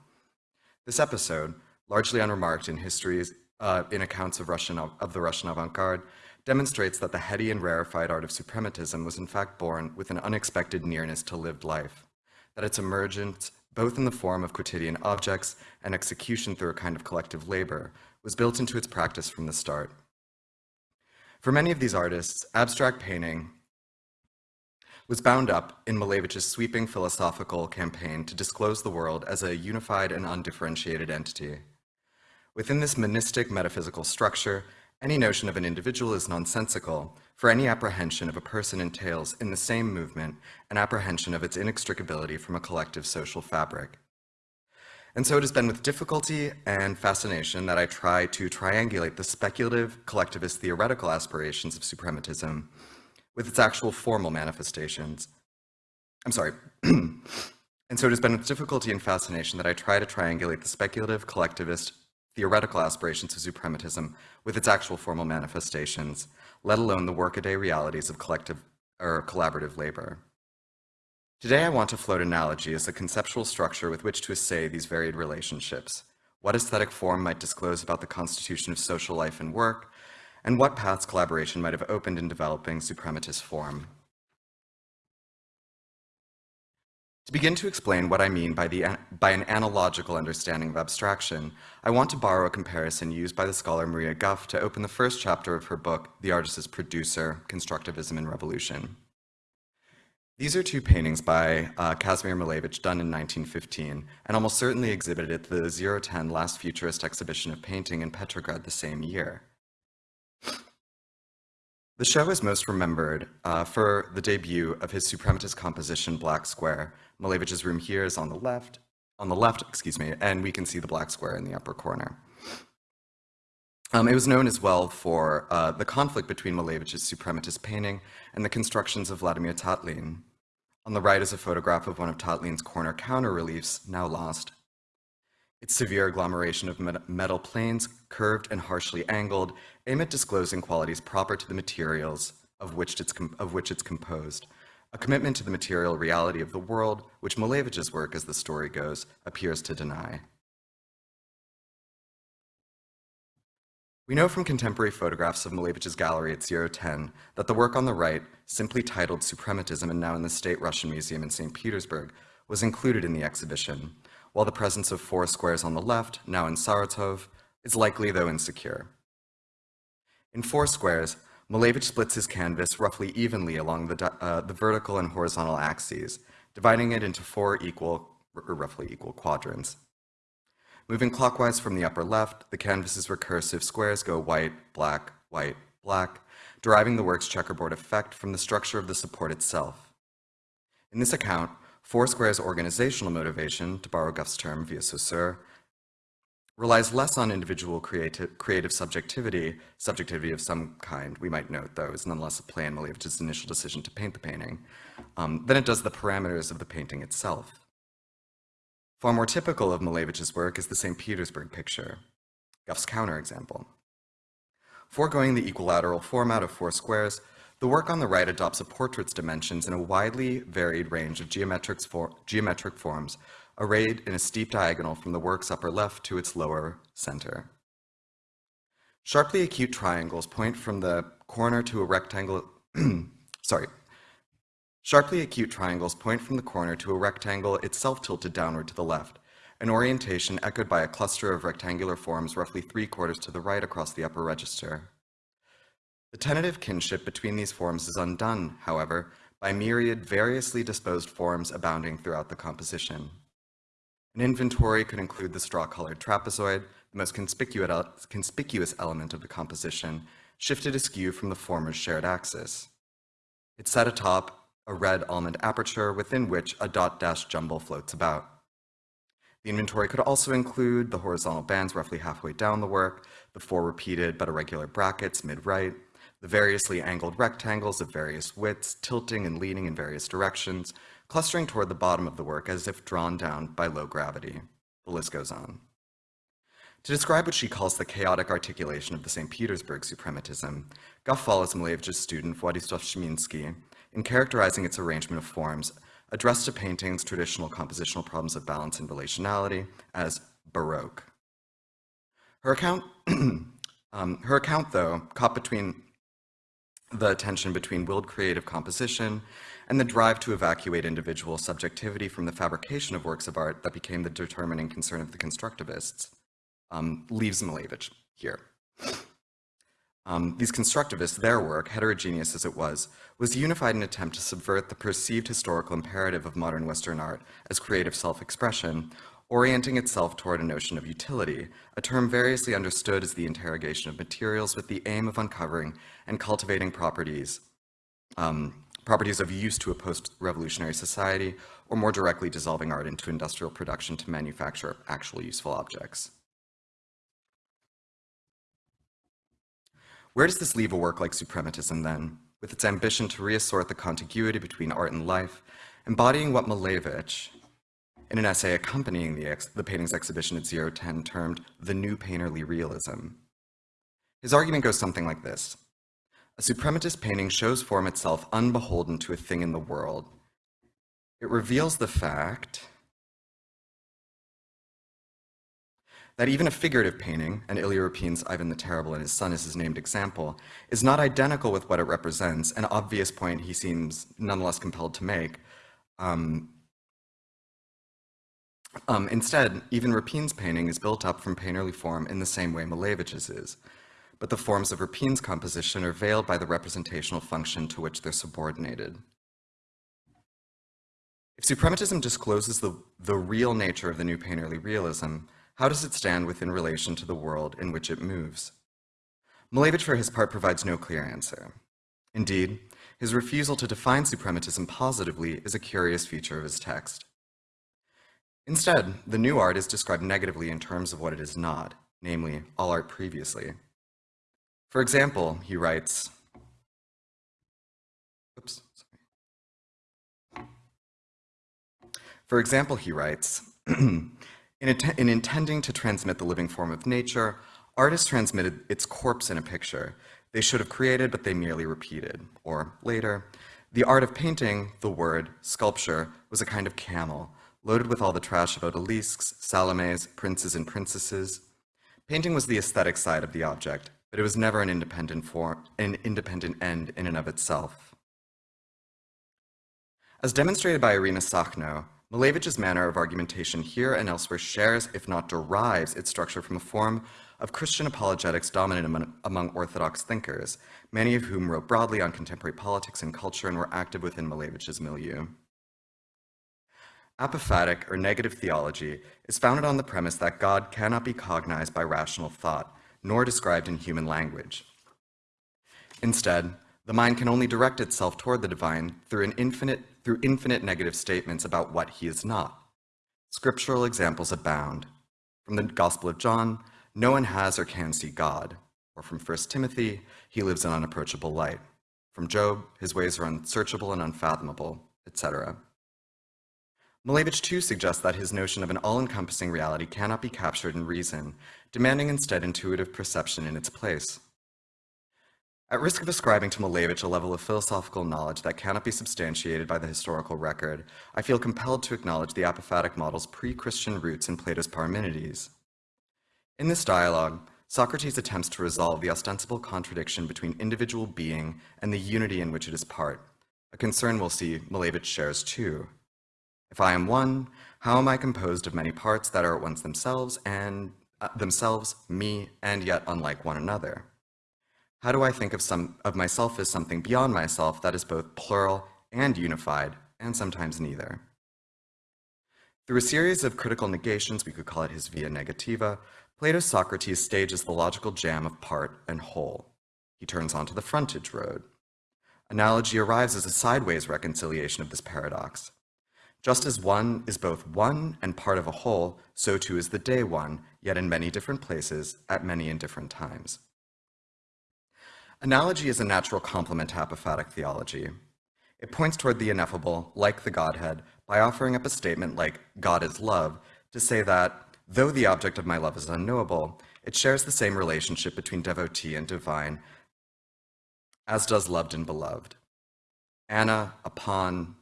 This episode, largely unremarked in histories, uh, in accounts of, Russian, of the Russian avant-garde, demonstrates that the heady and rarefied art of suprematism was in fact born with an unexpected nearness to lived life, that its emergence, both in the form of quotidian objects and execution through a kind of collective labor, was built into its practice from the start. For many of these artists, abstract painting was bound up in Malevich's sweeping philosophical campaign to disclose the world as a unified and undifferentiated entity. Within this monistic metaphysical structure, any notion of an individual is nonsensical, for any apprehension of a person entails, in the same movement, an apprehension of its inextricability from a collective social fabric. And so it has been with difficulty and fascination that I try to triangulate the speculative, collectivist, theoretical aspirations of suprematism with its actual formal manifestations. I'm sorry. and so it has been with difficulty and fascination that I try to triangulate the speculative, collectivist, theoretical aspirations of suprematism with its actual formal manifestations, let alone the workaday realities of collective or collaborative labor. Today, I want to float analogy as the conceptual structure with which to assay these varied relationships, what aesthetic form might disclose about the constitution of social life and work, and what paths collaboration might have opened in developing suprematist form. To begin to explain what I mean by, the, by an analogical understanding of abstraction, I want to borrow a comparison used by the scholar Maria Gough to open the first chapter of her book, The Artist as Producer, Constructivism and Revolution. These are two paintings by uh, Kazimir Malevich done in 1915 and almost certainly exhibited at the 010 Last Futurist exhibition of painting in Petrograd the same year. The show is most remembered uh, for the debut of his suprematist composition Black Square. Malevich's room here is on the left, on the left, excuse me, and we can see the black square in the upper corner. Um, it was known as well for uh, the conflict between Malevich's suprematist painting and the constructions of Vladimir Tatlin. On the right is a photograph of one of Tatlin's corner counter reliefs, now lost. Its severe agglomeration of metal planes, curved and harshly angled, aim at disclosing qualities proper to the materials of which it's, of which it's composed, a commitment to the material reality of the world, which Malevich's work, as the story goes, appears to deny. We know from contemporary photographs of Malevich's gallery at 010 that the work on the right, simply titled Suprematism and now in the State Russian Museum in St. Petersburg, was included in the exhibition, while the presence of four squares on the left, now in Saratov, is likely though insecure. In four squares, Malevich splits his canvas roughly evenly along the, uh, the vertical and horizontal axes, dividing it into four equal, or roughly equal quadrants. Moving clockwise from the upper left, the canvas's recursive squares go white, black, white, black, deriving the work's checkerboard effect from the structure of the support itself. In this account, Foursquare's organizational motivation, to borrow Gough's term via Saussure, relies less on individual creative, creative subjectivity, subjectivity of some kind, we might note, though, is nonetheless a play in Malevich's initial decision to paint the painting, um, than it does the parameters of the painting itself. Far more typical of Malevich's work is the St. Petersburg picture, Gough's counterexample. Foregoing the equilateral format of four squares, the work on the right adopts a portrait's dimensions in a widely varied range of geometric, for geometric forms arrayed in a steep diagonal from the work's upper left to its lower center. Sharply acute triangles point from the corner to a rectangle, sorry, Sharply acute triangles point from the corner to a rectangle itself tilted downward to the left, an orientation echoed by a cluster of rectangular forms roughly three quarters to the right across the upper register. The tentative kinship between these forms is undone, however, by myriad variously disposed forms abounding throughout the composition. An inventory could include the straw-colored trapezoid, the most conspicuous element of the composition, shifted askew from the former's shared axis. It sat atop a red almond aperture within which a dot-dash jumble floats about. The inventory could also include the horizontal bands roughly halfway down the work, the four repeated but irregular brackets mid-right, the variously angled rectangles of various widths, tilting and leaning in various directions, clustering toward the bottom of the work as if drawn down by low gravity. The list goes on. To describe what she calls the chaotic articulation of the St. Petersburg suprematism, Gough follows Malevich's student Władysław Strzemiński in characterizing its arrangement of forms, addressed to painting's traditional compositional problems of balance and relationality as Baroque. Her account, um, her account, though, caught between the tension between willed creative composition and the drive to evacuate individual subjectivity from the fabrication of works of art that became the determining concern of the constructivists, um, leaves Malevich here. Um, these constructivists, their work, heterogeneous as it was, was unified in an attempt to subvert the perceived historical imperative of modern Western art as creative self-expression, orienting itself toward a notion of utility, a term variously understood as the interrogation of materials with the aim of uncovering and cultivating properties, um, properties of use to a post-revolutionary society, or more directly dissolving art into industrial production to manufacture actual useful objects. Where does this leave a work like Suprematism then, with its ambition to reassort the contiguity between art and life, embodying what Malevich, in an essay accompanying the, the painting's exhibition at 010 termed the new painterly realism. His argument goes something like this. A suprematist painting shows form itself unbeholden to a thing in the world. It reveals the fact that even a figurative painting, and Ilya Ivan the Terrible and his son is his named example, is not identical with what it represents, an obvious point he seems nonetheless compelled to make. Um, um, instead, even Repin's painting is built up from painterly form in the same way Malevich's is, but the forms of Repin's composition are veiled by the representational function to which they're subordinated. If suprematism discloses the, the real nature of the new painterly realism, how does it stand within relation to the world in which it moves? Malevich, for his part, provides no clear answer. Indeed, his refusal to define suprematism positively is a curious feature of his text. Instead, the new art is described negatively in terms of what it is not, namely, all art previously. For example, he writes, oops, sorry. For example, he writes, in, in intending to transmit the living form of nature, artists transmitted its corpse in a picture. They should have created, but they merely repeated. Or later, the art of painting, the word, sculpture, was a kind of camel, loaded with all the trash of odalisques, Salomes, princes and princesses. Painting was the aesthetic side of the object, but it was never an independent form, an independent end in and of itself. As demonstrated by Irina Sakhno, Malevich's manner of argumentation here and elsewhere shares, if not derives, its structure from a form of Christian apologetics dominant among, Orthodox thinkers, many of whom wrote broadly on contemporary politics and culture and were active within Malevich's milieu. Apophatic or negative theology is founded on the premise that God cannot be cognized by rational thought, nor described in human language. Instead, the mind can only direct itself toward the divine through, an infinite, through infinite negative statements about what he is not. Scriptural examples abound. From the Gospel of John, no one has or can see God. Or from 1 Timothy, he lives in unapproachable light. From Job, his ways are unsearchable and unfathomable, etc. Malevich too suggests that his notion of an all-encompassing reality cannot be captured in reason, demanding instead intuitive perception in its place. At risk of ascribing to Malevich a level of philosophical knowledge that cannot be substantiated by the historical record, I feel compelled to acknowledge the apophatic model's pre-Christian roots in Plato's Parmenides. In this dialogue, Socrates attempts to resolve the ostensible contradiction between individual being and the unity in which it is part, a concern we'll see Malevich shares too. If I am one, how am I composed of many parts that are at once themselves and uh, themselves, me, and yet unlike one another? How do I think of, some, of myself as something beyond myself that is both plural and unified, and sometimes neither? Through a series of critical negations, we could call it his via negativa, Plato's Socrates stages the logical jam of part and whole. He turns onto the frontage road. Analogy arrives as a sideways reconciliation of this paradox. Just as one is both one and part of a whole, so too is the day one, yet in many different places, at many and different times. Analogy is a natural complement to apophatic theology. It points toward the ineffable, like the Godhead, by offering up a statement like, God is love, to say that, though the object of my love is unknowable, it shares the same relationship between devotee and divine, as does loved and beloved. ana, upon,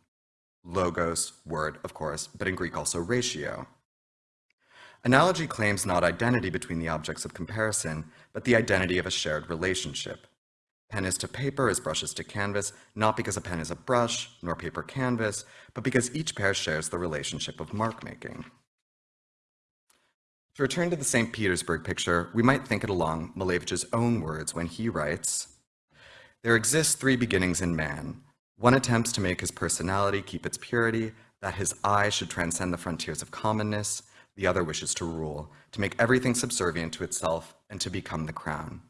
logos, word, of course, but in Greek also ratio. Analogy claims not identity between the objects of comparison, but the identity of a shared relationship. Pen is to paper as brush is to canvas, not because a pen is a brush, nor paper canvas, but because each pair shares the relationship of mark making. To return to the St. Petersburg picture, we might think it along Malevich's own words when he writes, There exist three beginnings in man, one attempts to make his personality keep its purity, that his eye should transcend the frontiers of commonness. The other wishes to rule, to make everything subservient to itself and to become the crown.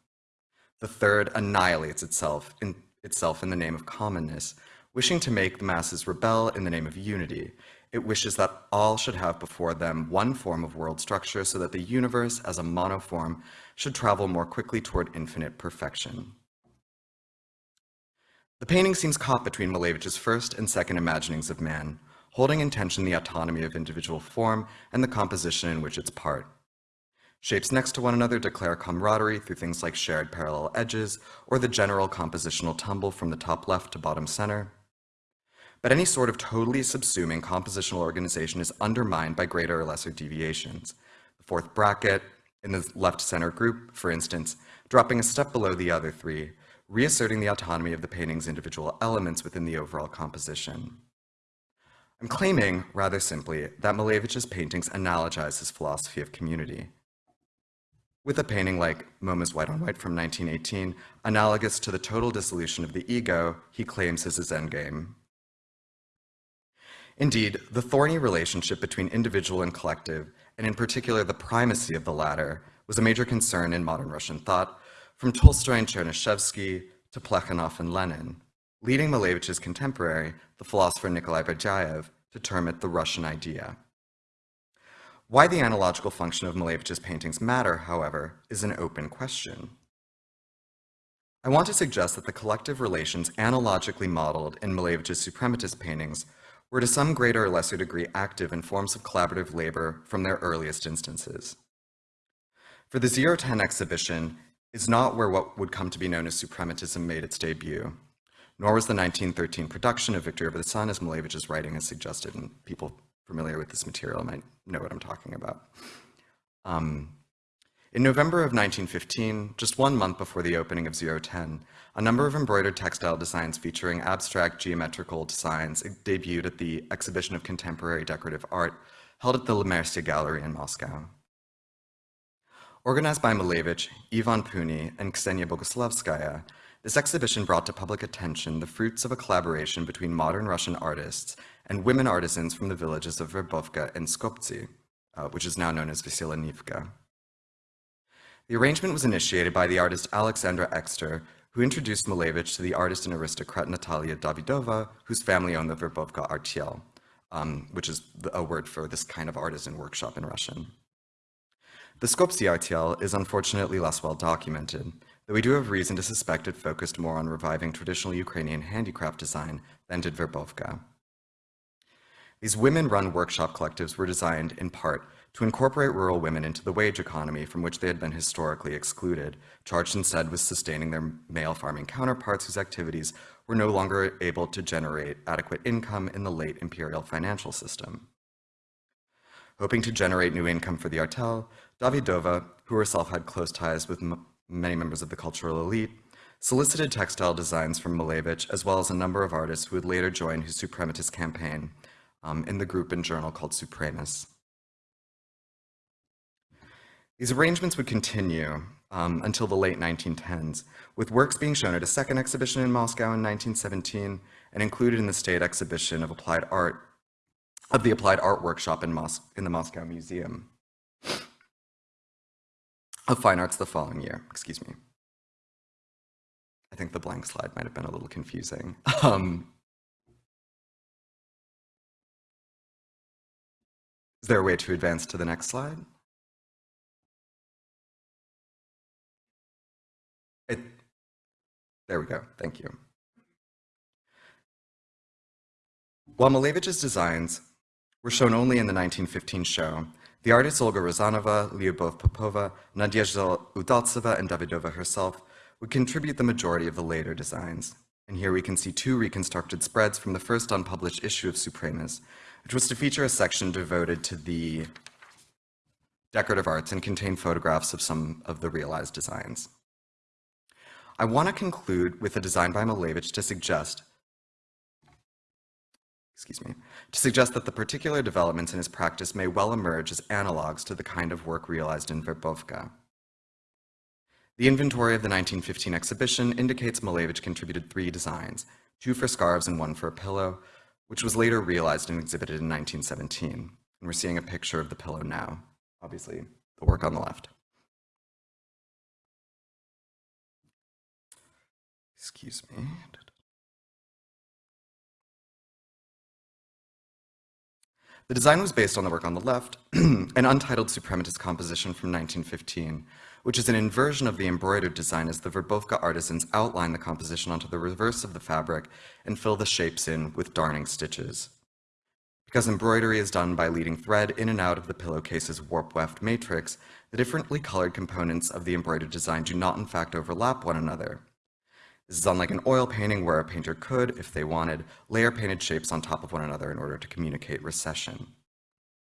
The third annihilates itself in, itself in the name of commonness, Wishing to make the masses rebel in the name of unity, it wishes that all should have before them one form of world structure so that the universe as a monoform should travel more quickly toward infinite perfection. The painting seems caught between Malevich's first and second imaginings of man, holding in tension the autonomy of individual form and the composition in which it's part. Shapes next to one another declare camaraderie through things like shared parallel edges or the general compositional tumble from the top left to bottom center. But any sort of totally subsuming compositional organization is undermined by greater or lesser deviations. The fourth bracket in the left center group, for instance, dropping a step below the other three, reasserting the autonomy of the painting's individual elements within the overall composition. I'm claiming, rather simply, that Malevich's paintings analogize his philosophy of community. With a painting like MoMA's White on White from 1918, analogous to the total dissolution of the ego, he claims is his endgame. Indeed, the thorny relationship between individual and collective, and in particular the primacy of the latter, was a major concern in modern Russian thought, from Tolstoy and Chernyshevsky to Plekhanov and Lenin, leading Malevich's contemporary, the philosopher Nikolai Berdyaev, to term it the Russian idea. Why the analogical function of Malevich's paintings matter, however, is an open question. I want to suggest that the collective relations analogically modeled in Malevich's suprematist paintings were to some greater or lesser degree active in forms of collaborative labor from their earliest instances. For the Zero Ten exhibition is not where what would come to be known as suprematism made its debut, nor was the 1913 production of Victory Over the Sun as Malevich's writing has suggested, and people familiar with this material might know what I'm talking about. Um, in November of 1915, just one month before the opening of Zero Ten, a number of embroidered textile designs featuring abstract geometrical designs debuted at the Exhibition of Contemporary Decorative Art held at the Lemercier Gallery in Moscow. Organized by Malevich, Ivan Puny, and Ksenia Boguslavskaya, this exhibition brought to public attention the fruits of a collaboration between modern Russian artists and women artisans from the villages of Verbovka and Skoptsi, uh, which is now known as Veselenivka. The arrangement was initiated by the artist Alexandra Exter, who introduced Malevich to the artist and aristocrat Natalia Davidova, whose family owned the Verbovka Artel, um, which is a word for this kind of artisan workshop in Russian. The Skoptsi Artel is unfortunately less well documented, though we do have reason to suspect it focused more on reviving traditional Ukrainian handicraft design than did Verbovka. These women-run workshop collectives were designed, in part, to incorporate rural women into the wage economy from which they had been historically excluded, charged instead with sustaining their male farming counterparts whose activities were no longer able to generate adequate income in the late imperial financial system. Hoping to generate new income for the Artel, Davidova, who herself had close ties with many members of the cultural elite, solicited textile designs from Malevich as well as a number of artists who would later join his suprematist campaign um, in the group and journal called Supremus. These arrangements would continue um, until the late 1910s, with works being shown at a second exhibition in Moscow in 1917 and included in the State Exhibition of Applied Art of the Applied Art Workshop in, Mos in the Moscow Museum of Fine Arts the following year, excuse me. I think the blank slide might have been a little confusing. Um, is there a way to advance to the next slide? It, there we go, thank you. While Malevich's designs were shown only in the 1915 show, the artists Olga Rozanova, Lyubov Popova, Nadezhda Udaltseva, and Davidova herself would contribute the majority of the later designs. And here we can see two reconstructed spreads from the first unpublished issue of Supremus, which was to feature a section devoted to the decorative arts and contain photographs of some of the realized designs. I want to conclude with a design by Malevich to suggest excuse me, to suggest that the particular developments in his practice may well emerge as analogs to the kind of work realized in Verbovka. The inventory of the 1915 exhibition indicates Malevich contributed three designs, two for scarves and one for a pillow, which was later realized and exhibited in 1917. And we're seeing a picture of the pillow now, obviously the work on the left. Excuse me. The design was based on the work on the left, an untitled suprematist composition from 1915 which is an inversion of the embroidered design as the Verbovka artisans outline the composition onto the reverse of the fabric and fill the shapes in with darning stitches. Because embroidery is done by leading thread in and out of the pillowcase's warp-weft matrix, the differently colored components of the embroidered design do not in fact overlap one another. This is unlike an oil painting where a painter could, if they wanted, layer painted shapes on top of one another in order to communicate recession.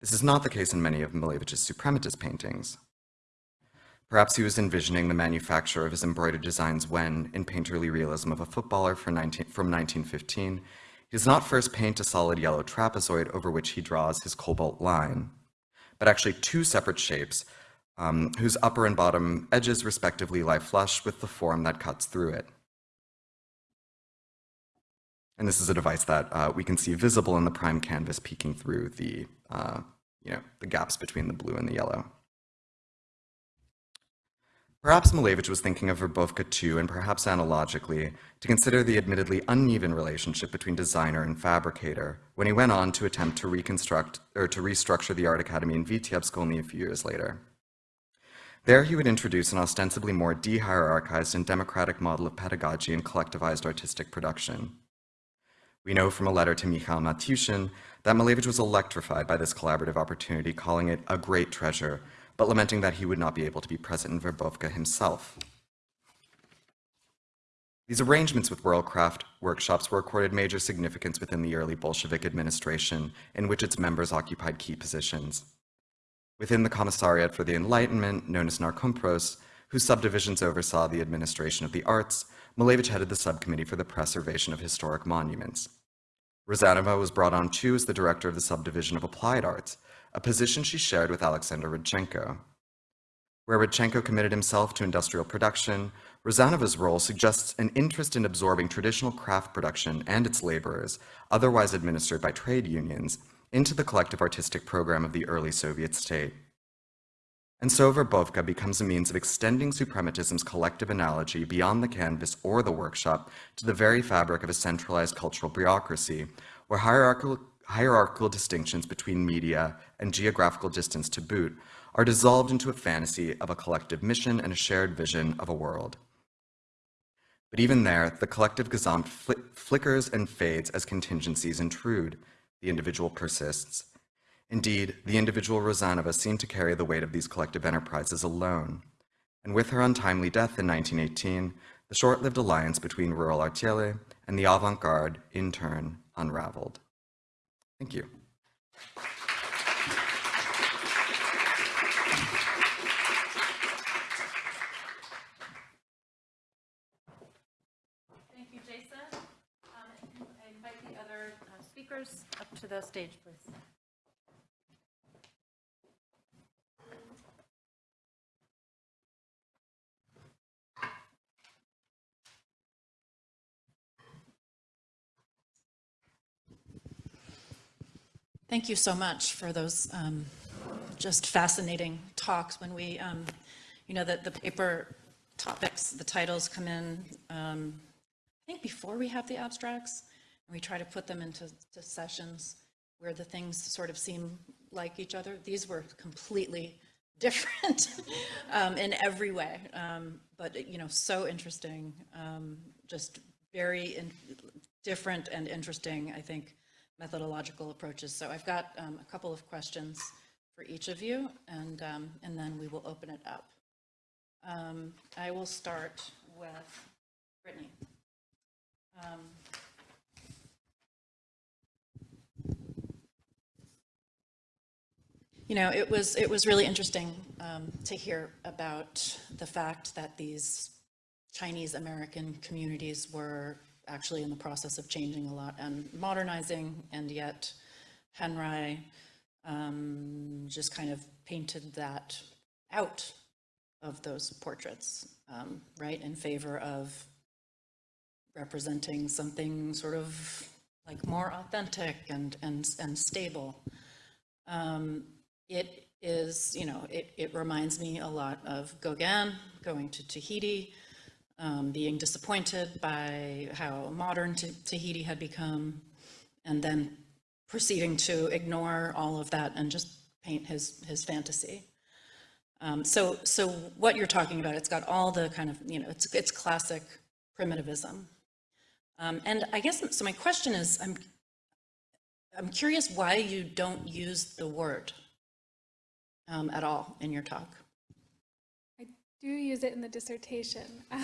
This is not the case in many of Malevich's suprematist paintings. Perhaps he was envisioning the manufacture of his embroidered designs when, in painterly realism of a footballer from 19, from 1915, he does not first paint a solid yellow trapezoid over which he draws his cobalt line, but actually two separate shapes um, whose upper and bottom edges respectively lie flush with the form that cuts through it. And this is a device that uh, we can see visible in the prime canvas peeking through the, uh, you know, the gaps between the blue and the yellow. Perhaps Malevich was thinking of Verbovka too, and perhaps analogically, to consider the admittedly uneven relationship between designer and fabricator when he went on to attempt to reconstruct or to restructure the Art Academy in Vitebsk only a few years later. There he would introduce an ostensibly more de-hierarchized and democratic model of pedagogy and collectivized artistic production. We know from a letter to Mikhail Matyushin that Malevich was electrified by this collaborative opportunity, calling it a great treasure, but lamenting that he would not be able to be present in Verbovka himself. These arrangements with WorldCraft workshops were accorded major significance within the early Bolshevik administration, in which its members occupied key positions. Within the Commissariat for the Enlightenment, known as Narkompros, whose subdivisions oversaw the administration of the arts, Malevich headed the subcommittee for the preservation of historic monuments. Rozanova was brought on too as the director of the subdivision of applied arts, a position she shared with Alexander Rodchenko. Where Rodchenko committed himself to industrial production, Rozanova's role suggests an interest in absorbing traditional craft production and its laborers, otherwise administered by trade unions, into the collective artistic program of the early Soviet state. And so Verbovka becomes a means of extending suprematism's collective analogy beyond the canvas or the workshop to the very fabric of a centralized cultural bureaucracy, where hierarchical, hierarchical distinctions between media and geographical distance to boot are dissolved into a fantasy of a collective mission and a shared vision of a world. But even there, the collective Gesamt fl flickers and fades as contingencies intrude. The individual persists. Indeed, the individual Rozanova seemed to carry the weight of these collective enterprises alone. And with her untimely death in 1918, the short-lived alliance between rural Artel and the avant-garde, in turn, unraveled. Thank you. Thank you, Jason. Um, I invite the other uh, speakers up to the stage, please. Thank you so much for those um, just fascinating talks. When we, um, you know, that the paper topics, the titles come in, um, I think before we have the abstracts, and we try to put them into to sessions where the things sort of seem like each other. These were completely different um, in every way, um, but, you know, so interesting, um, just very in, different and interesting, I think, methodological approaches. So I've got um, a couple of questions for each of you, and, um, and then we will open it up. Um, I will start with Brittany. Um, You know, it was, it was really interesting um, to hear about the fact that these Chinese American communities were actually in the process of changing a lot and modernizing, and yet Henry um, just kind of painted that out of those portraits, um, right, in favor of representing something sort of like more authentic and, and, and stable. Um, it is, you know, it, it reminds me a lot of Gauguin going to Tahiti, um, being disappointed by how modern Tahiti had become, and then proceeding to ignore all of that and just paint his, his fantasy. Um, so, so what you're talking about, it's got all the kind of, you know, it's, it's classic primitivism. Um, and I guess, so my question is, I'm, I'm curious why you don't use the word um, at all in your talk. Do use it in the dissertation.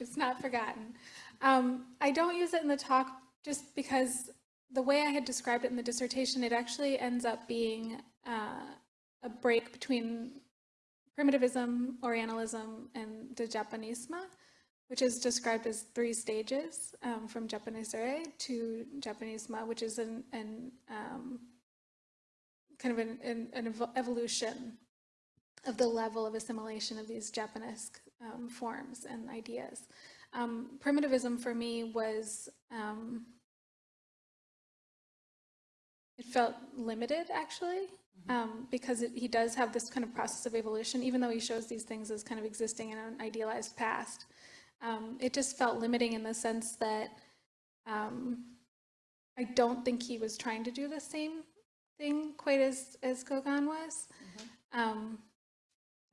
It's not forgotten. Um, I don't use it in the talk just because the way I had described it in the dissertation, it actually ends up being uh, a break between primitivism, Orientalism, and the Japanismo, which is described as three stages um, from Japonaiserie to Japanismo, which is an, an um, kind of an, an, an evolution of the level of assimilation of these Japanese um, forms and ideas. Um, primitivism for me was, um, it felt limited actually, um, because it, he does have this kind of process of evolution, even though he shows these things as kind of existing in an idealized past. Um, it just felt limiting in the sense that um, I don't think he was trying to do the same thing quite as, as Gauguin was. Um,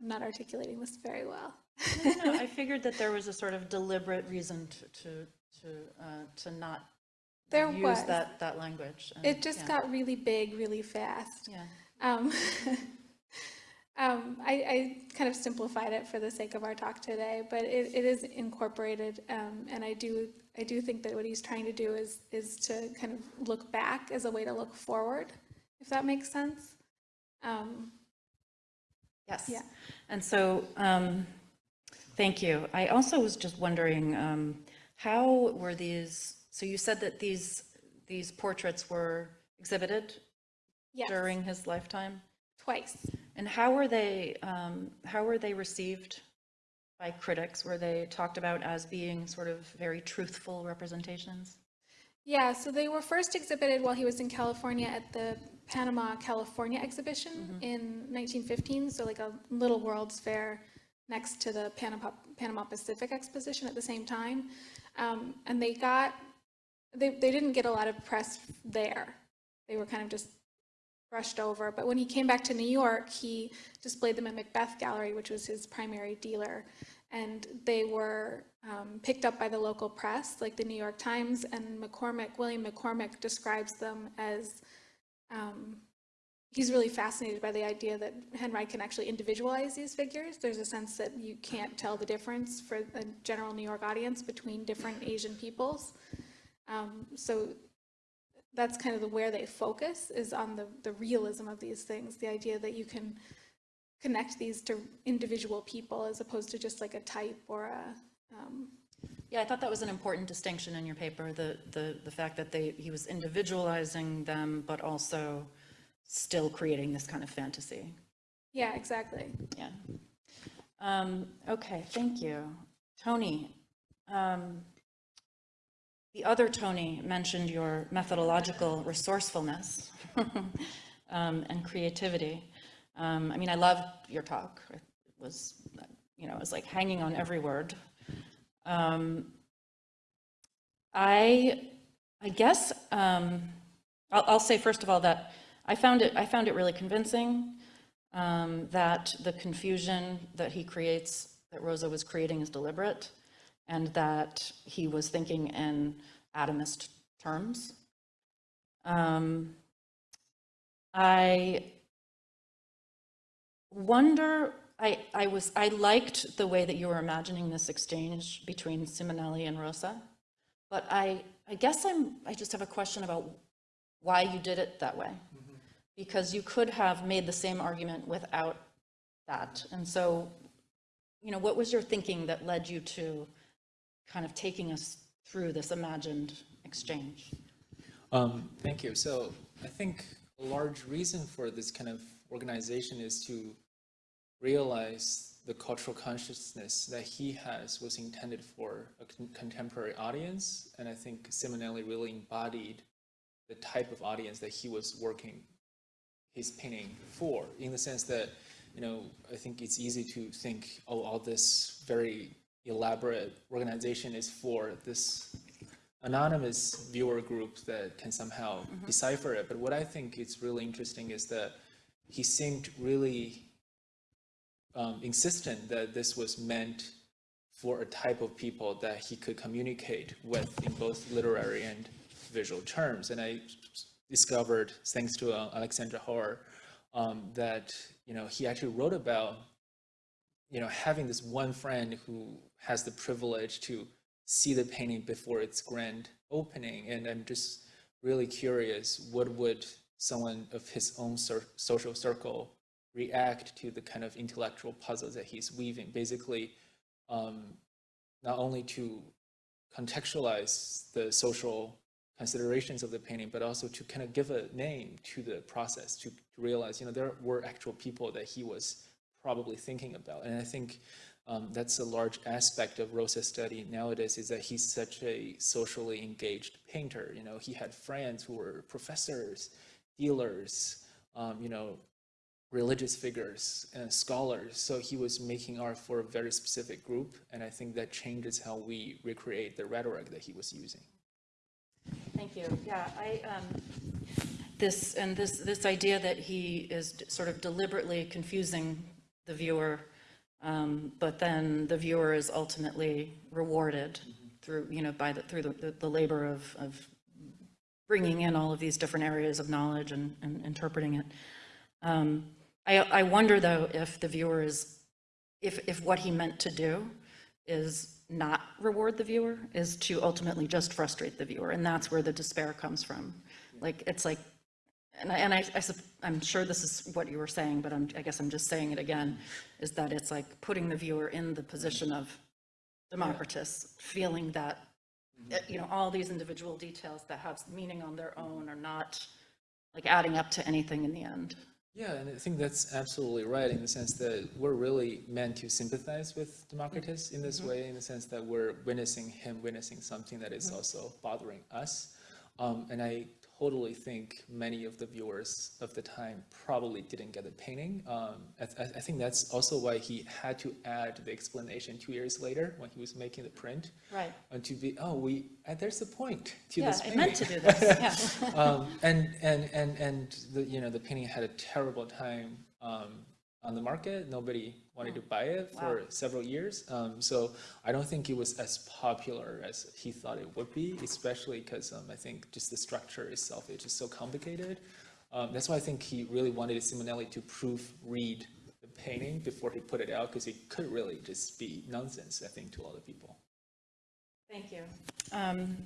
I'm not articulating this very well. No, I figured that there was a sort of deliberate reason to, to, to, uh, to not There use was. that, that language. and- It just yeah, got really big, really fast. Yeah. Um, um, I, I kind of simplified it for the sake of our talk today, but it, it is incorporated, um, and I do I do think that what he's trying to do is is to kind of look back as a way to look forward, if that makes sense. Yes. Yeah. And so, um, thank you. I also was just wondering, um, how were these, so you said that these, these portraits were exhibited yes, during his lifetime? twice. And how were they, um, how were they received by critics? Were they talked about as being sort of very truthful representations? Yeah, so they were first exhibited while he was in California at the Panama, California exhibition in 1915, so like a little World's Fair next to the Panama, Panama Pacific Exposition at the same time. Um, and they got, they, they didn't get a lot of press there. They were kind of just brushed over. But when he came back to New York, he displayed them at Macbeth Gallery, which was his primary dealer. And they were um, picked up by the local press, like the New York Times, and McCormick, William McCormick describes them as, um, he's really fascinated by the idea that Henry can actually individualize these figures. There's a sense that you can't tell the difference for a general New York audience between different Asian peoples. Um, so that's kind of the where they focus is on the, the realism of these things, the idea that you can connect these to individual people as opposed to just like a type or a, um, Yeah, I thought that was an important distinction in your paper, the, the, the fact that they, he was individualizing them, but also still creating this kind of fantasy. yeah, exactly. Yeah. Um, Okay, thank you. Tony, um, the other Tony mentioned your methodological resourcefulness um, and creativity. Um, I mean, I loved your talk. It was, you know, it was like hanging on every word. Um, I, I guess, um, I'll, I'll say first of all that I found it, I found it really convincing um, that the confusion that he creates, that Rosa was creating is deliberate, and that he was thinking in atomist terms. Um, I wonder, I, I was, I liked the way that you were imagining this exchange between Simonelli and Rosa, but I, I guess I'm, I just have a question about why you did it that way. Because you could have made the same argument without that. And so, you know, what was your thinking that led you to kind of taking us through this imagined exchange? Um, thank you. So I think a large reason for this kind of organization is to realize the cultural consciousness that he has was intended for a con- contemporary audience. And I think Simonelli really embodied the type of audience that he was working his painting for, in the sense that, you know, I think it's easy to think, oh, all this very elaborate organization is for this anonymous viewer group that can somehow mm-hmm. decipher it. But what I think is really interesting is that he seemed really um, insistent that this was meant for a type of people that he could communicate with in both literary and visual terms. And I discovered, thanks to uh, Alexandra Hoare, um, that you know he actually wrote about you know having this one friend who has the privilege to see the painting before its grand opening. And I'm just really curious, what would someone of his own social circle react to the kind of intellectual puzzles that he's weaving? Basically, um, not only to contextualize the social considerations of the painting, but also to kind of give a name to the process, to, to realize, you know, there were actual people that he was probably thinking about. And I think um, that's a large aspect of Rosa's study nowadays is that he's such a socially engaged painter. You know, he had friends who were professors, dealers, um, you know, religious figures and scholars. So he was making art for a very specific group, and I think that changes how we recreate the rhetoric that he was using. Thank you. Yeah, I, um, this, and this, this idea that he is sort of deliberately confusing the viewer, um, but then the viewer is ultimately rewarded through, you know, by the, through the, the labor of, of bringing in all of these different areas of knowledge and, and interpreting it. Um, I, I wonder though if the viewer is, if, if what he meant to do is not reward the viewer, is to ultimately just frustrate the viewer, and that's where the despair comes from. Like, it's like, and I, and I, I, I'm sure this is what you were saying, but I'm, I guess I'm just saying it again, is that it's like putting the viewer in the position of Democritus, feeling that, uh, you know, all these individual details that have meaning on their own are not like adding up to anything in the end. Yeah, and I think that's absolutely right in the sense that we're really meant to sympathize with Democritus in this way, in the sense that we're witnessing him witnessing something that is also bothering us. Um, and I totally think many of the viewers of the time probably didn't get the painting. Um, I, I I think that's also why he had to add the explanation two years later when he was making the print. Right. And to be, oh, we, uh, there's a point to Yeah, this I meant to do this, yeah. Um, and, and, and, and the, you know, the painting had a terrible time, um, on the market. Nobody wanted to buy it for several years. Um, so I don't think it was as popular as he thought it would be, especially because, um, I think just the structure itself is just so complicated. Um, that's why I think he really wanted Simonelli to proofread the painting before he put it out, because it could really just be nonsense, I think, to a lot of people. Thank you. Um,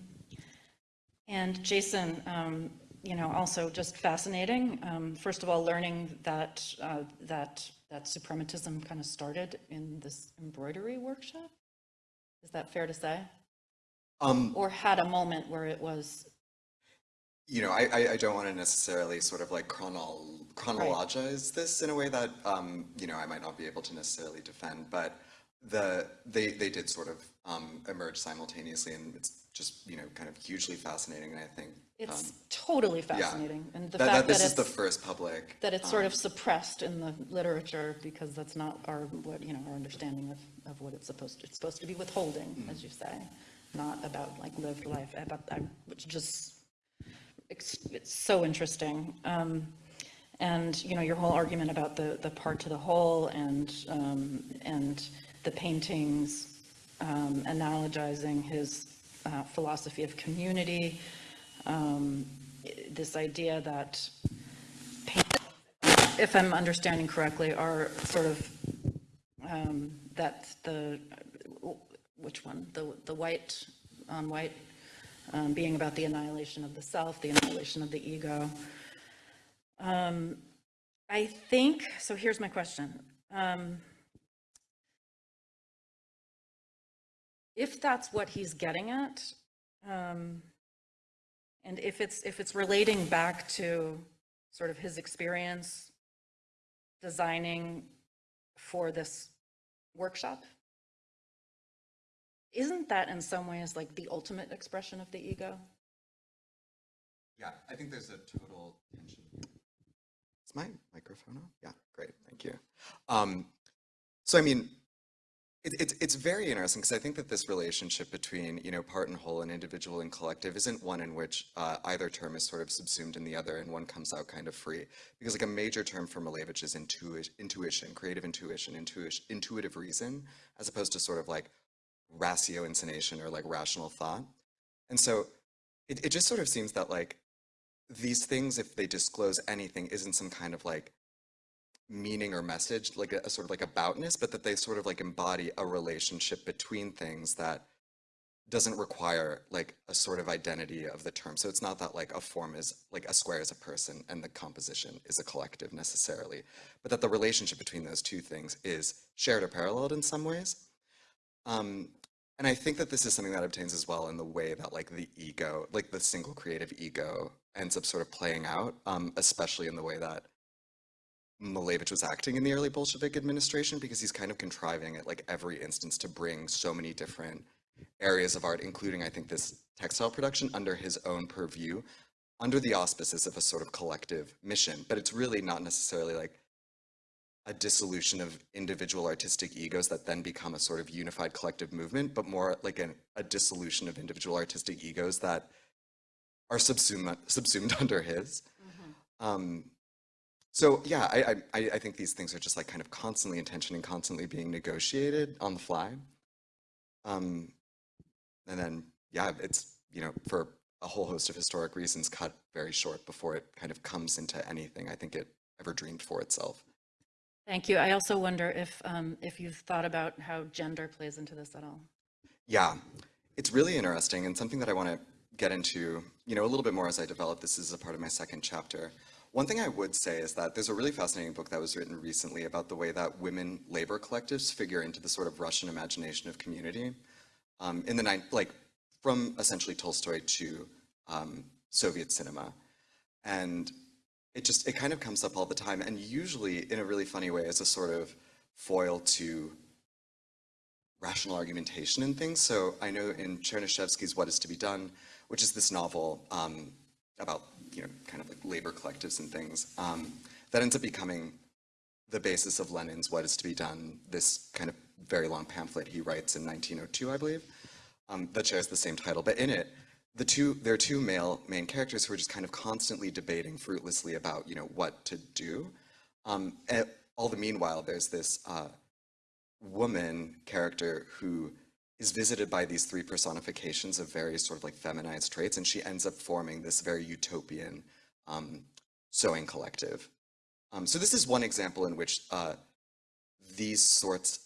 And Jason, um, you know, also just fascinating. Um, First of all, learning that, uh, that, that suprematism kind of started in this embroidery workshop? Is that fair to say? Um, Or had a moment where it was, you know, I, I, I don't want to necessarily sort of like chronol chronologize this in a way that, um, you know, I might not be able to necessarily defend, but the, they, they did sort of, um, emerge simultaneously and it's just, you know, kind of hugely fascinating and I think, it's totally yeah. fascinating. And the That, that fact that this is the first public. that it's sort of suppressed in the literature because that's not our, what, you know, our understanding of, of what it's supposed to, it's supposed to be withholding, as you say, not about like lived life, about, I- which just, it's it's so interesting. Um, And, you know, your whole argument about the, the part to the whole and, um, and the paintings um, analogizing his uh, philosophy of community, um, this idea that if I'm understanding correctly, are sort of, um, that the, which one? The, the white on white, um, being about the annihilation of the self, the annihilation of the ego. Um, I think, so here's my question. Um, If that's what he's getting at, um, and if it's, if it's relating back to sort of his experience designing for this workshop, isn't that in some ways like the ultimate expression of the ego? Yeah, I think there's a total tension. Is my microphone on? Yeah, great, thank you. Um, so I mean, It, it's it's very interesting because I think that this relationship between you know part and whole and individual and collective isn't one in which uh, either term is sort of subsumed in the other and one comes out kind of free. Because like a major term for Malevich is intuition, intuition, creative intuition, intuition, intuitive reason, as opposed to sort of like ratiocination or like rational thought, and so it it just sort of seems that like these things, if they disclose anything, isn't some kind of like meaning or message, like a, a sort of like aboutness, but that they sort of like embody a relationship between things that doesn't require like a sort of identity of the term. So it's not that like a form is like a square is a person and the composition is a collective necessarily, but that the relationship between those two things is shared or paralleled in some ways. Um, and I think that this is something that obtains as well in the way that like the ego, like the single creative ego ends up sort of playing out, um, especially in the way that Malevich was acting in the early Bolshevik administration because he's kind of contriving at like every instance to bring so many different areas of art, including I think this textile production under his own purview, under the auspices of a sort of collective mission. But it's really not necessarily like a dissolution of individual artistic egos that then become a sort of unified collective movement, but more like an, a dissolution of individual artistic egos that are subsumed, subsumed under his. Um, so yeah, I, I, I think these things are just like kind of constantly in tension and constantly being negotiated on the fly. Um, and then, yeah, it's, you know, for a whole host of historic reasons cut very short before it kind of comes into anything I think it ever dreamed for itself. Thank you. I also wonder if, um, if you've thought about how gender plays into this at all. Yeah, it's really interesting and something that I want to get into, you know, a little bit more as I develop this is a part of my second chapter. One thing I would say is that there's a really fascinating book that was written recently about the way that women labor collectives figure into the sort of Russian imagination of community. Um, in the nine, like from essentially Tolstoy to um, Soviet cinema. And it just, it kind of comes up all the time and usually in a really funny way as a sort of foil to rational argumentation and things. So I know in Chernyshevsky's What Is to Be Done, which is this novel um, about, you know, kind of like labor collectives and things, um, that ends up becoming the basis of Lenin's What Is to Be Done, this kind of very long pamphlet he writes in 1902, I believe, um, that shares the same title. But in it, the two, there are two male main characters who are just kind of constantly debating fruitlessly about, you know, what to do. Um, and all the meanwhile, there's this uh, woman character who is visited by these three personifications of various sort of like feminized traits, and she ends up forming this very utopian um, sewing collective. Um, so this is one example in which uh, these sorts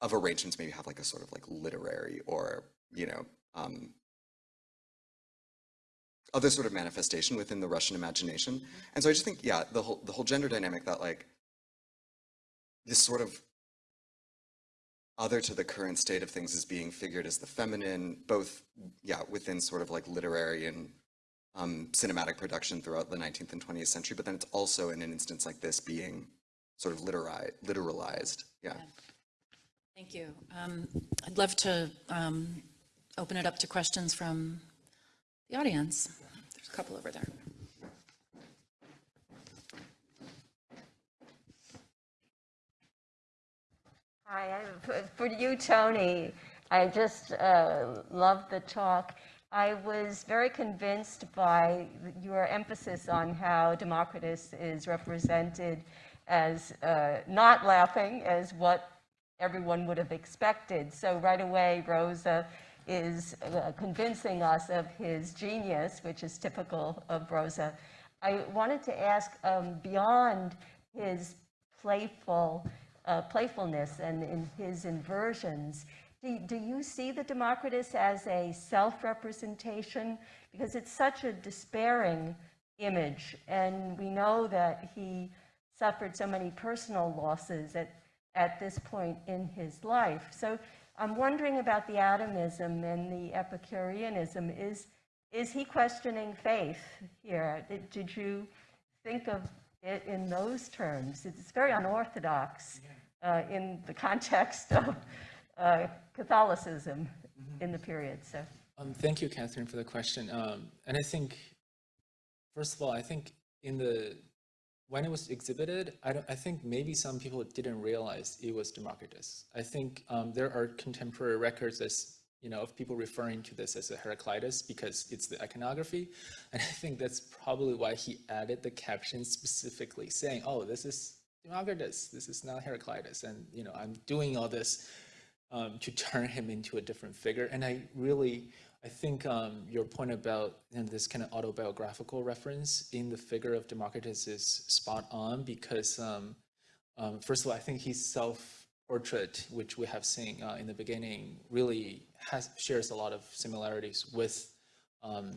of arrangements maybe have like a sort of like literary or, you know, um, other sort of manifestation within the Russian imagination. And so I just think, yeah, the whole, the whole gender dynamic that like this sort of other to the current state of things is being figured as the feminine, both, yeah, within sort of like literary and um, cinematic production throughout the 19th and 20th century, but then it's also in an instance like this being sort of literari- literalized, yeah. Thank you. Um, I'd love to um, open it up to questions from the audience. There's a couple over there. Hi, f- for you, Tony, I just uh, loved the talk. I was very convinced by your emphasis on how Democritus is represented as uh, not laughing, as what everyone would have expected. So right away, Rosa is uh, convincing us of his genius, which is typical of Rosa. I wanted to ask, um, beyond his playful uh, playfulness and in his inversions. Do, do you see the Democritus as a self-representation? Because it's such a despairing image, and we know that he suffered so many personal losses at, at this point in his life. So I'm wondering about the atomism and the Epicureanism. Is, is he questioning faith here? Did, did you think of it in those terms? It's very unorthodox uh, in the context of uh, Catholicism in the period. So, Um, thank you, Catherine, for the question. Um, and I think, first of all, I think in the when it was exhibited, I don't, I think maybe some people didn't realize it was Democritus. I think um, there are contemporary records as, you know, of people referring to this as a Heraclitus because it's the iconography. And I think that's probably why he added the caption specifically saying, oh, this is Democritus, this is not Heraclitus. And, you know, I'm doing all this um, to turn him into a different figure. And I really, I think um, your point about you know, this kind of autobiographical reference in the figure of Democritus is spot on because, um, um, first of all, I think his self-portrait, which we have seen uh, in the beginning, really has shares a lot of similarities with um,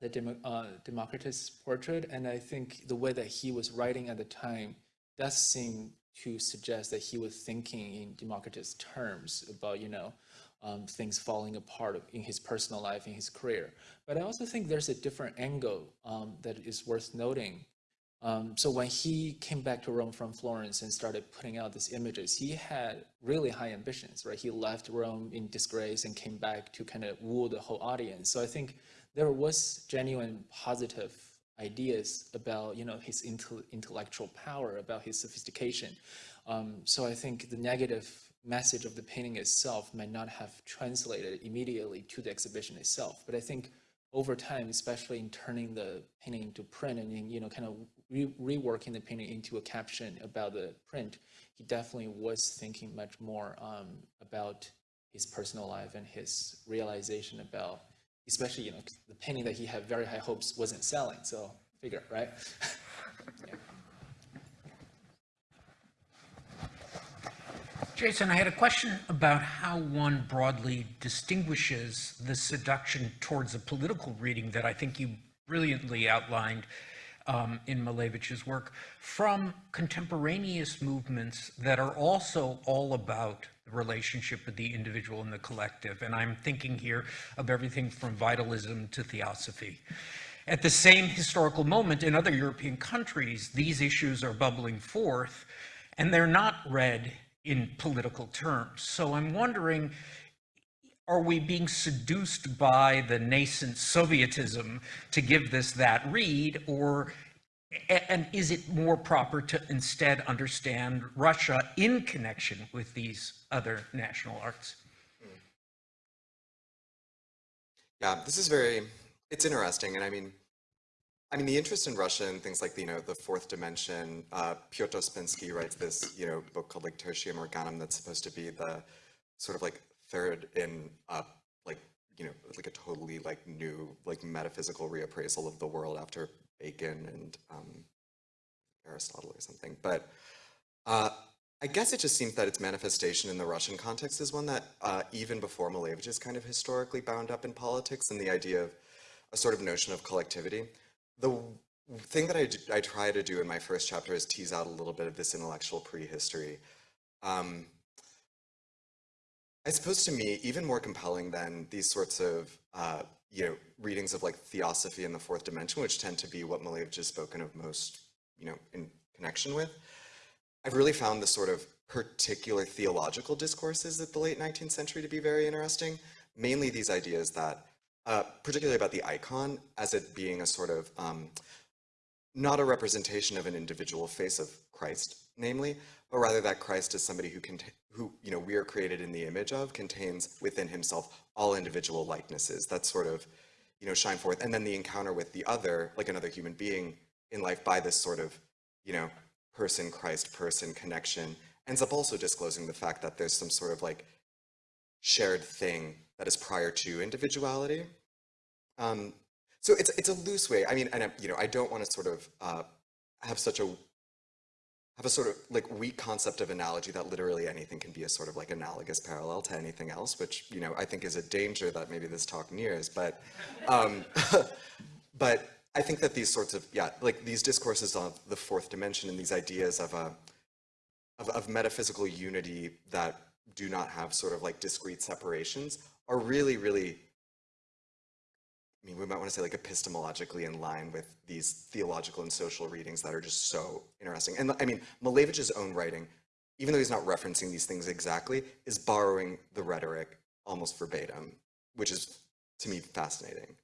the Demo, uh, Democritus portrait. And I think the way that he was writing at the time does seem to suggest that he was thinking in Democritus terms about, you know, um, things falling apart in his personal life, in his career. But I also think there's a different angle um, that is worth noting. Um, so when he came back to Rome from Florence and started putting out these images, he had really high ambitions, right? He left Rome in disgrace and came back to kind of woo the whole audience. So I think there was genuine positive ideas about, you know, his intellectual power, about his sophistication. Um, so I think the negative message of the painting itself might not have translated immediately to the exhibition itself. But I think over time, especially in turning the painting into print and in, you know, kind of re reworking the painting into a caption about the print, he definitely was thinking much more um, about his personal life and his realization about, especially, you know, the painting that he had very high hopes wasn't selling. So figure, right? yeah. Jason, I had a question about how one broadly distinguishes the seduction towards a political reading that I think you brilliantly outlined um, in Malevich's work from contemporaneous movements that are also all about the relationship with the individual and the collective. And I'm thinking here of everything from vitalism to theosophy. At the same historical moment in other European countries, these issues are bubbling forth, and they're not read in political terms. So I'm wondering, are we being seduced by the nascent Sovietism to give this that read, or and is it more proper to instead understand Russia in connection with these other national arts? Yeah, this is very, it's interesting. And I mean, I mean, the interest in Russia and things like, the you know, the fourth dimension, uh, Pyotr Ouspensky writes this, you know, book called like Tertium Organum that's supposed to be the sort of like third in, uh, like, you know, like a totally like new, like metaphysical reappraisal of the world after Bacon and um, Aristotle or something. But uh, I guess it just seems that its manifestation in the Russian context is one that uh, even before Malevich is kind of historically bound up in politics and the idea of a sort of notion of collectivity the thing that I, I try to do in my first chapter is tease out a little bit of this intellectual prehistory. Um, I suppose to me, even more compelling than these sorts of, uh, you know, readings of like theosophy in the fourth dimension, which tend to be what Malevich has spoken of most, you know, in connection with. I've really found the sort of particular theological discourses of the late 19th century to be very interesting. Mainly these ideas that uh, particularly about the icon as it being a sort of um, not a representation of an individual face of Christ, namely, but rather that Christ is somebody who can, who you know we are created in the image of, contains within himself all individual likenesses that sort of you know shine forth, and then the encounter with the other, like another human being in life, by this sort of you know person Christ person connection, ends up also disclosing the fact that there's some sort of like shared thing that is prior to individuality. Um, so it's it's a loose way. I mean, and I, you know, I don't want to sort of uh, have such a have a sort of like weak concept of analogy that literally anything can be a sort of like analogous parallel to anything else, which you know I think is a danger that maybe this talk nears. But um, but I think that these sorts of yeah, like these discourses of the fourth dimension and these ideas of a of, of metaphysical unity that do not have sort of like discrete separations are really, really, I mean, we might want to say like epistemologically in line with these theological and social readings that are just so interesting. And I mean, Malevich's own writing, even though he's not referencing these things exactly, is borrowing the rhetoric almost verbatim, which is to me fascinating.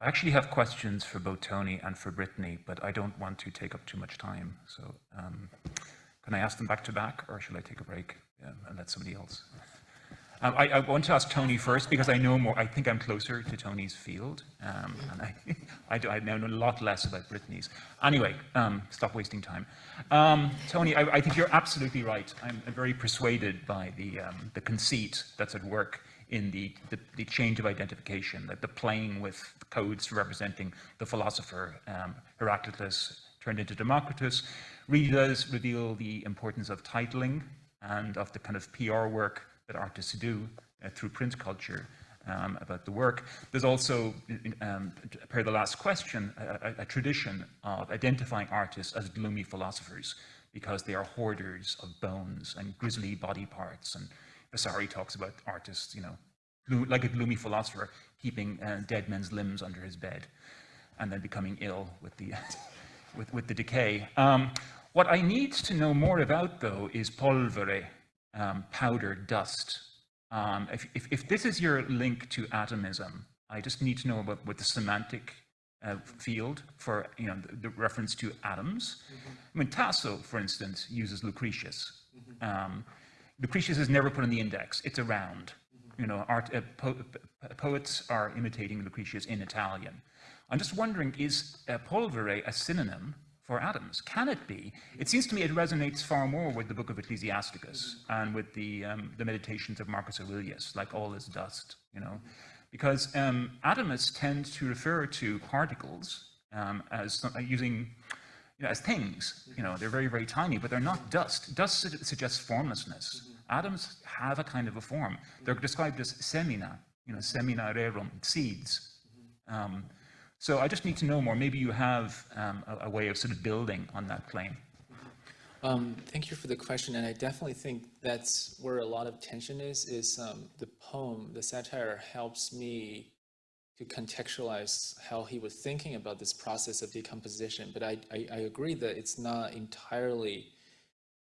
I actually have questions for both Tony and for Brittany, but I don't want to take up too much time. So um, can I ask them back to back, or should I take a break um, and let somebody else? Um, I, I want to ask Tony first because I know more. I think I'm closer to Tony's field, um, and I, I, do, I know a lot less about Brittany's. Anyway, um, stop wasting time. Um, Tony, I, think you're absolutely right. I'm very persuaded by the the conceit that's at work in the, the, the change of identification, that the playing with codes representing the philosopher um, Heraclitus turned into Democritus, really does reveal the importance of titling and of the kind of PR work that artists do uh, through print culture um, about the work. There's also, um, per the last question, a, a, tradition of identifying artists as gloomy philosophers because they are hoarders of bones and grisly body parts and Vasari talks about artists, you know, like a gloomy philosopher keeping uh, dead men's limbs under his bed and then becoming ill with the, with, with the decay. Um, what I need to know more about, though, is polvere, um, powder, dust. Um, if, if, if, this is your link to atomism, I just need to know about what the semantic uh, field for you know the, the reference to atoms. Mm -hmm. I mean, Tasso, for instance, uses Lucretius. Mm -hmm. Lucretius is never put in the index. It's around. You know, art, uh, po poets are imitating Lucretius in Italian. I'm just wondering, is uh, polvere a synonym for atoms? Can it be? It seems to me it resonates far more with the book of Ecclesiasticus and with the, um, the meditations of Marcus Aurelius, like all is dust, you know. Because um, atomists tend to refer to particles um, as uh, using you know, as things. You know, they're very, very tiny, but they're not dust. Dust su suggests formlessness. Atoms have a kind of a form. They're described as semina, you know, semina rerum, seeds. Um, so I just need to know more. Maybe you have um, a, a, way of sort of building on that claim. Um, thank you for the question, and I definitely think that's where a lot of tension is, is um, the poem, the satire helps me to contextualize how he was thinking about this process of decomposition. But I, I, I agree that it's not entirely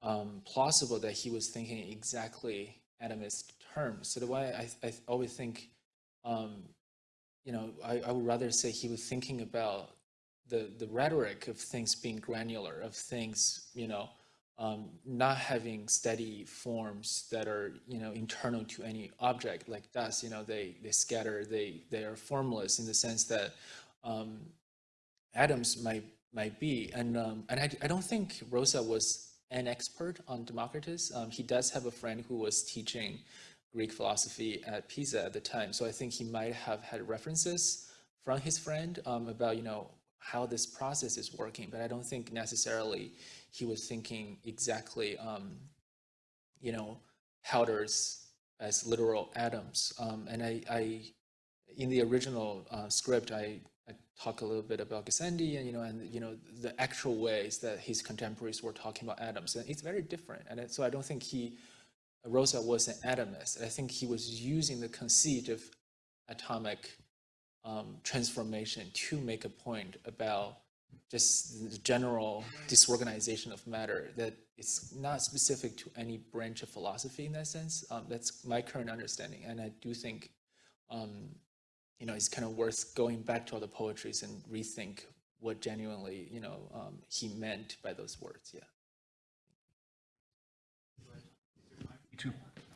um, plausible that he was thinking exactly atomist terms. So the way I, I always think, um, you know, I, I would rather say he was thinking about the, the rhetoric of things being granular, of things, you know, um, not having steady forms that are, you know, internal to any object like dust, you know, they, they scatter, they, they are formless in the sense that um, atoms might, might be. And, um, and I, I don't think Rosa was an expert on Democritus. Um, he does have a friend who was teaching Greek philosophy at Pisa at the time. So I think he might have had references from his friend um, about, you know, how this process is working, but I don't think necessarily he was thinking exactly, um, you know, powders as literal atoms. Um, and I, I, in the original uh, script, I, I talk a little bit about Gassendi and, you know, and, you know, the actual ways that his contemporaries were talking about atoms. And it's very different. And so I don't think he, Rosa was an atomist. I think he was using the conceit of atomic um, transformation to make a point about just the general disorganization of matter that it's not specific to any branch of philosophy in that sense. Um, that's my current understanding. And I do think, um, you know, it's kind of worth going back to all the poetries and rethink what genuinely, you know, um, he meant by those words, yeah.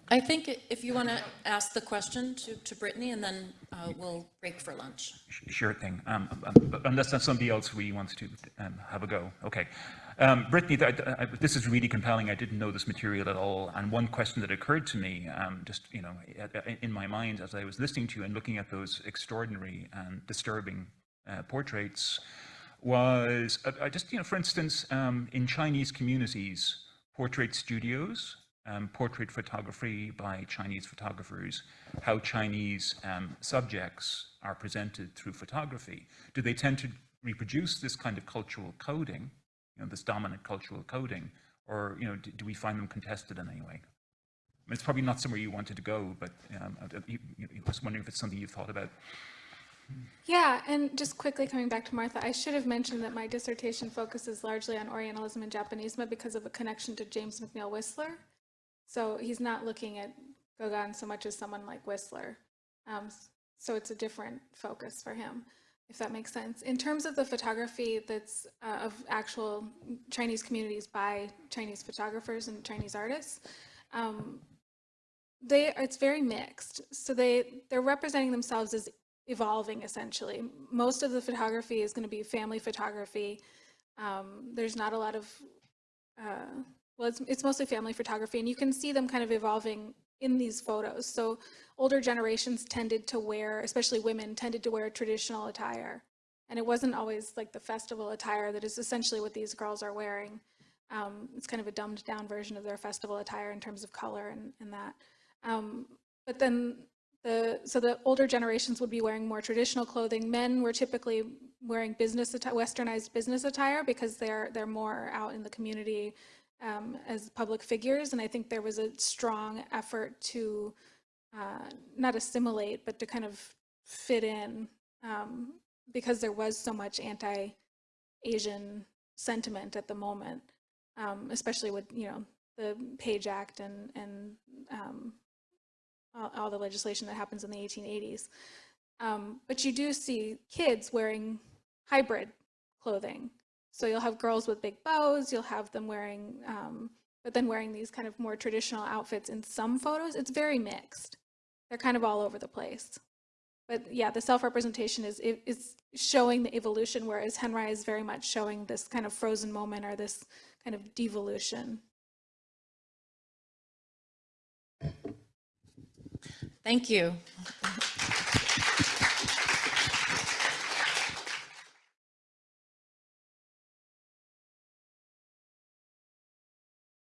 I think if you want to ask the question to, to Brittany, and then uh, we'll break for lunch. Sure thing. Um, um, unless there's somebody else really wants to um, have a go. Okay. Um, Brittany, th th this is really compelling. I didn't know this material at all. And one question that occurred to me, um, just you know, in my mind as I was listening to you and looking at those extraordinary and disturbing uh, portraits, was uh, just you know, for instance, um, in Chinese communities, portrait studios um, portrait photography by Chinese photographers, how Chinese um, subjects are presented through photography. Do they tend to reproduce this kind of cultural coding, you know, this dominant cultural coding, or you know, do, do we find them contested in any way? I mean, it's probably not somewhere you wanted to go, but um, I, I was wondering if it's something you've thought about. Yeah, and just quickly coming back to Martha, I should have mentioned that my dissertation focuses largely on Orientalism and Japanism because of a connection to James McNeill Whistler. So he's not looking at Gauguin so much as someone like Whistler. Um, so it's a different focus for him. if that makes sense. In terms of the photography that's uh, of actual Chinese communities by Chinese photographers and Chinese artists, um, they it's very mixed. So they they're representing themselves as evolving essentially. Most of the photography is going to be family photography. Um, there's not a lot of uh, well, it's, it's mostly family photography, and you can see them kind of evolving in these photos. So older generations tended to wear, especially women, tended to wear traditional attire. And it wasn't always like the festival attire that is essentially what these girls are wearing. Um, it's kind of a dumbed down version of their festival attire in terms of color and, and that. Um, but then the, so the older generations would be wearing more traditional clothing. Men were typically wearing business, westernized business attire because they're, they're more out in the community um, as public figures. And I think there was a strong effort to uh, not assimilate, but to kind of fit in um, because there was so much anti-Asian sentiment at the moment, um, especially with, you know, the Page Act and, and um, all, all the legislation that happens in the 1880s. Um, but you do see kids wearing hybrid clothing. So you'll have girls with big bows, you'll have them wearing, um, but then wearing these kind of more traditional outfits in some photos. It's very mixed. They're kind of all over the place. But yeah, the self-representation is, is showing the evolution, whereas Henri is very much showing this kind of frozen moment or this kind of devolution. Thank you.